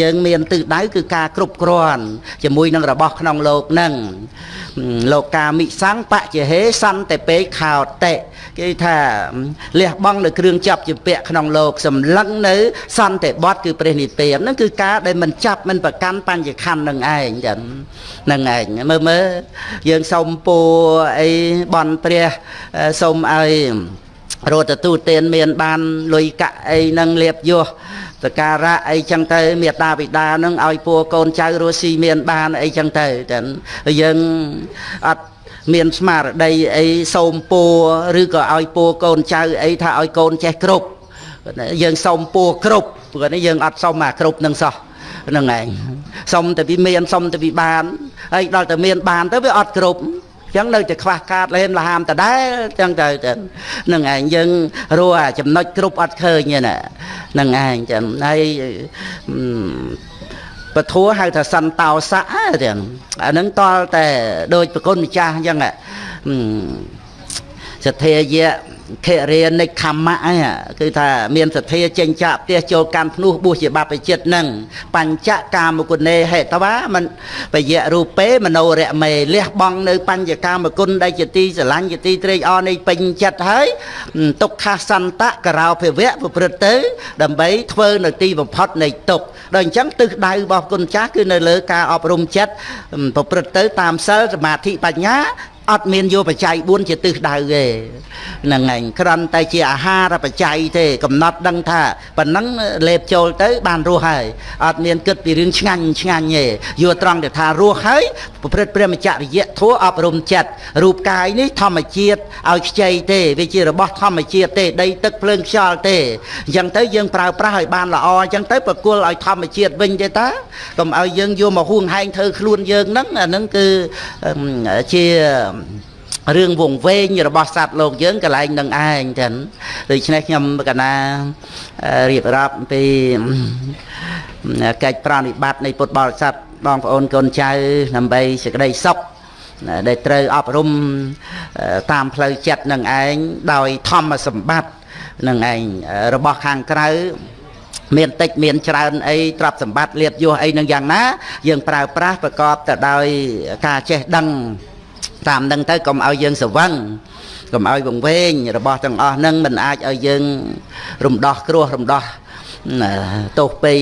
យើងមានទិសដៅគឺការគ្រប់គ្រាន់ជាមួយនឹងរបស់ក្នុងលោកនឹងលោកកាមិសੰបច្ចហេសន្តិពេខោតិគេថាលះបង់នៅគ្រឿងចាប់ជាពាក់ក្នុងលោកសម្លឹងនៅសន្តិបត្តិគឺព្រះនិព្វានហ្នឹងគឺការដែលមិនចាប់មិនប្រកាន់បញ្ញខណ្ឌនឹងឯងចឹងនឹងឯងមើលមើលយើងសូមពូអីបន់ព្រះសូមឲ្យរត់ទទួលទានមានបានលុយកាក់អីនឹងលៀបយោសការៈអីចឹងទៅមេតាបិតានឹងឲ្យពួរកូនចៅរស់ស៊ីមានបានអីចឹងទៅតែយើងអត់មានស្មារតីអីសូមពួរឬក៏ឲ្យពួរកូនចៅអីថាឲ្យកូនចេះគ្រប់យើងសូមពួរគ្រប់ព្រោះនេះយើងអត់សុំអាគ្រប់នឹងសោះ ហ្នឹងឯងសុំតែពីមានសុំតែពីបានហើយដល់តែមានបានទៅវាអត់គ្រប់ចឹងនៅតែខ្វះខាតលែមលហាមដដែលចឹងទៅនឹងឯងយើងរស់អាចំណុចគ្រប់អត់ឃើញទេណានឹងឯងចឹងហើយពធัวហៅថាសន្តោសៈទាំងអានឹងតលតែដូចប្រគុណម្ចាស់អញ្ចឹង សទ្ធាយៈខរិនិខមៈហ្នឹងគឺថាមានសទ្ធាចេញចាក់ផ្ទះចូលកាន់ភ្នោះបួសជាបព្វជិតហ្នឹងបញ្ចកាមគុណេហេតវាមិនបយៈរូបេមโนរមេលះបង់នៅបញ្ចកាមគុណដែលជាទីស្រឡាញ់ជាទីត្រេកអរនៃពេញចិត្តហើយទុក្ខសន្តៈករោភវៈប្រព្រឹត្តទៅ ដើម្បីធ្វើនៅទីបំផុតនៃទុក្ខដល់អញ្ចឹងទិសដៅរបស់គុណចាស់គឺនៅលើការអប់រំចិត្តប្រព្រឹត្តទៅតាមសិលសមាធិបញ្ញា អត់មានយកបច្ច័យ4ជាទិសដៅទេហ្នឹងឯងគ្រាន់តែជាអាហារបច្ច័យទេ កំណត់ដឹងថាប៉ុណ្ណឹងលេបចូលទៅ បានរស់ហើយអត់មានគិតពីរឿងឆ្ងាញ់ឆ្ងាញ់ទេយកត្រង់ទៅថារស់ហើយប្រព្រឹត្តព្រះមច្ចរិយៈធัวអប់រំចិត្តរូបកាយនេះធម្មជាតិឲ្យខ្ចីទេវាជារបស់ធម្មជាតិទេដីទឹកភ្លើងខ្យល់ទេអញ្ចឹងទៅយើងប្រើប្រាស់ឲ្យបានល្អអញ្ចឹងទៅប្រគល់ឲ្យធម្មជាតិវិញទេតាកុំឲ្យយើងយកមកហួងហែងធ្វើខ្លួនយើងហ្នឹងអាហ្នឹងគឺជារឿងវងវែងរបស់សត្វលោកយើងកន្លែងនឹងឯងចឹងដូច្នេះខ្ញុំកណារៀបរាប់ពីកិច្ចប្រណិបត្តិនៃពុទ្ធបរិស័ទបងប្អូនកូនចៅដើម្បីសេចក្តីសុខដែលត្រូវអប់រំតាមផ្លូវចិត្តនឹងឯងដោយធម្មសម្បត្តិនឹងឯងរបស់ខាងក្រៅមានតិចមានច្រើនអីទ្រព្យសម្បត្តិលៀបយោអីនឹងយ៉ាងណា យើងប្រើប្រាស់ប្រកបទៅដោយការចេះដឹង តាមនឹងទៅកុំឲ្យយើងស្វឹងកុំឲ្យវង្វេងរបស់ទាំងអស់ហ្នឹងមិនអាចឲ្យយើងរំដោះគ្រោះរំដោះទោសពេយ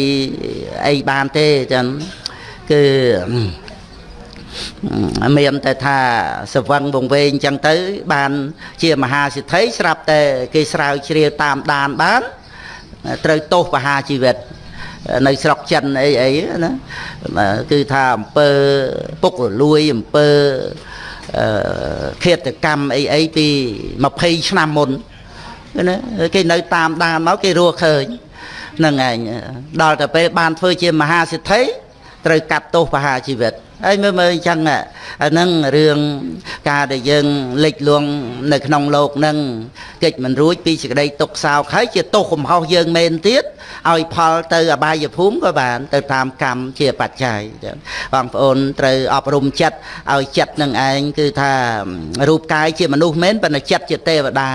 អីបានទេចឹងគឺមានតែថាសវឹងវង្វេងចឹងទៅ បានជាមហាសិទ្ធិស្រាប់តែគេស្រាវជ្រាវតាមដានបានត្រូវទោសបហាជីវិតនៅស្រុកចិនអីអីណាគឺថាអំពើពុករលួយអំពើ ឃាតកម្មអីអីពី20ឆ្នាំមុនណាគេនៅតាមដានមកគេរស់ឃើញហ្នឹងឯងដល់តែពេលបានធ្វើជាមហាសិទ្ធិត្រូវកាត់ទោសបហាជីវិត ហើយមើលមើលអញ្ចឹងអាហ្នឹងរឿងការដែលយើងលិចលួងនៅក្នុងលោកហ្នឹងកិច្ចមិនរួចពីសេចក្តីទុកសោកហើយជាទោសកំហុសយើងមែនទៀតឲ្យផលទៅអបាយភូមិក៏បាន ទៅតាមកម្មជាបច្ច័យបងប្អូនត្រូវអប់រំចិត្តឲ្យចិត្តនឹងឯងគឺថារូបកាយជាមនុស្សមែនប៉ុន្តែចិត្តជាទេវតា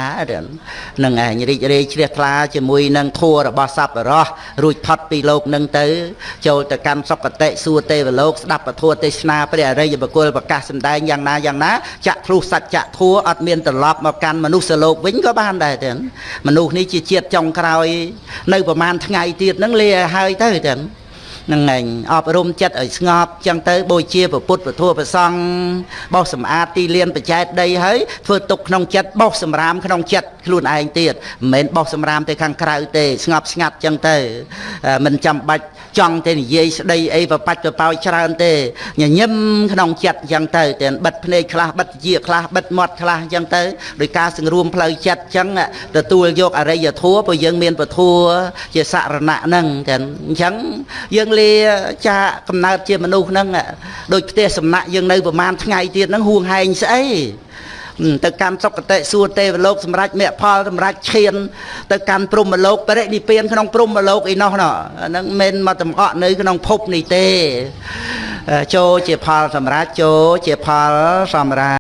នឹងឯងរីករាយជ្រះថ្លាជាមួយនឹងធัวរបស់សត្វរស់រួចផុតពីលោកនឹងទៅ ចូលទៅកាន់សុគតិសួគ៌ទេវលោកស្ដាប់ពធទេសនាព្រះអរិយបុគ្គលប្រកាសសម្ដែងយ៉ាងណាយ៉ាងណាចាក់ធ្លុះសច្ចធัวអត់មានត្រឡប់មកកាន់មនុស្សលោកវិញក៏បានដែរទាំងមនុស្សនេះជាជាតិចុងក្រោយ នៅប្រហែលថ្ងៃទៀតហ្នឹងលាឲ្យហើយទៅទាំងហ្នឹងឯងអប់រំចិត្តឲ្យស្ងប់ចឹងទៅបូជាព្រះពុទ្ធព្រះធម៌ព្រះសង្ឃបោសសម្អាតទីលានបច្ច័យដីហើយធ្វើទុកក្នុងចិត្តបោសសម្រាមក្នុងចិត្តខ្លួនឯងទៀតមិនមែនបោសសម្រាមទៅខាងក្រៅទេស្ងប់ស្ងាត់ចឹងទៅមិនចាំបាច់ចង់ទៅនិយាយស្ដីអីប្របាច់ប្រប៉ោយច្រើនទេញញឹមក្នុងចិត្តចឹងទៅតែបិទភ្នែកខ្លះបិទជាខ្លះបិទមាត់ខ្លះចឹងទៅដោយការសង្រួមផ្លូវចិត្តចឹងទទួលយកអរិយធម៌ព្រោះយើងមានពធัวជាសរណៈហ្នឹងតែអញ្ចឹងយើងលាចាកំណើតជាមនុស្សហ្នឹងដូចផ្ទះសំណាក់យើងនៅប្រហែលថ្ងៃទៀតហ្នឹងហួងហែងស្អីទៅកាន់សុគតិសួគ៌ទេវលោកសម្រាប់មគ្គផលសម្រាប់ឈាន ទៅកាន់ព្រហ្មលោកបរិនិព្វានក្នុងព្រហ្មលោកអីនោះហ្នឹងមិនមកតំអក់នៅក្នុងភពនេះទេចូលជាផលសម្រាប់ចូលជាផលសម្រាប់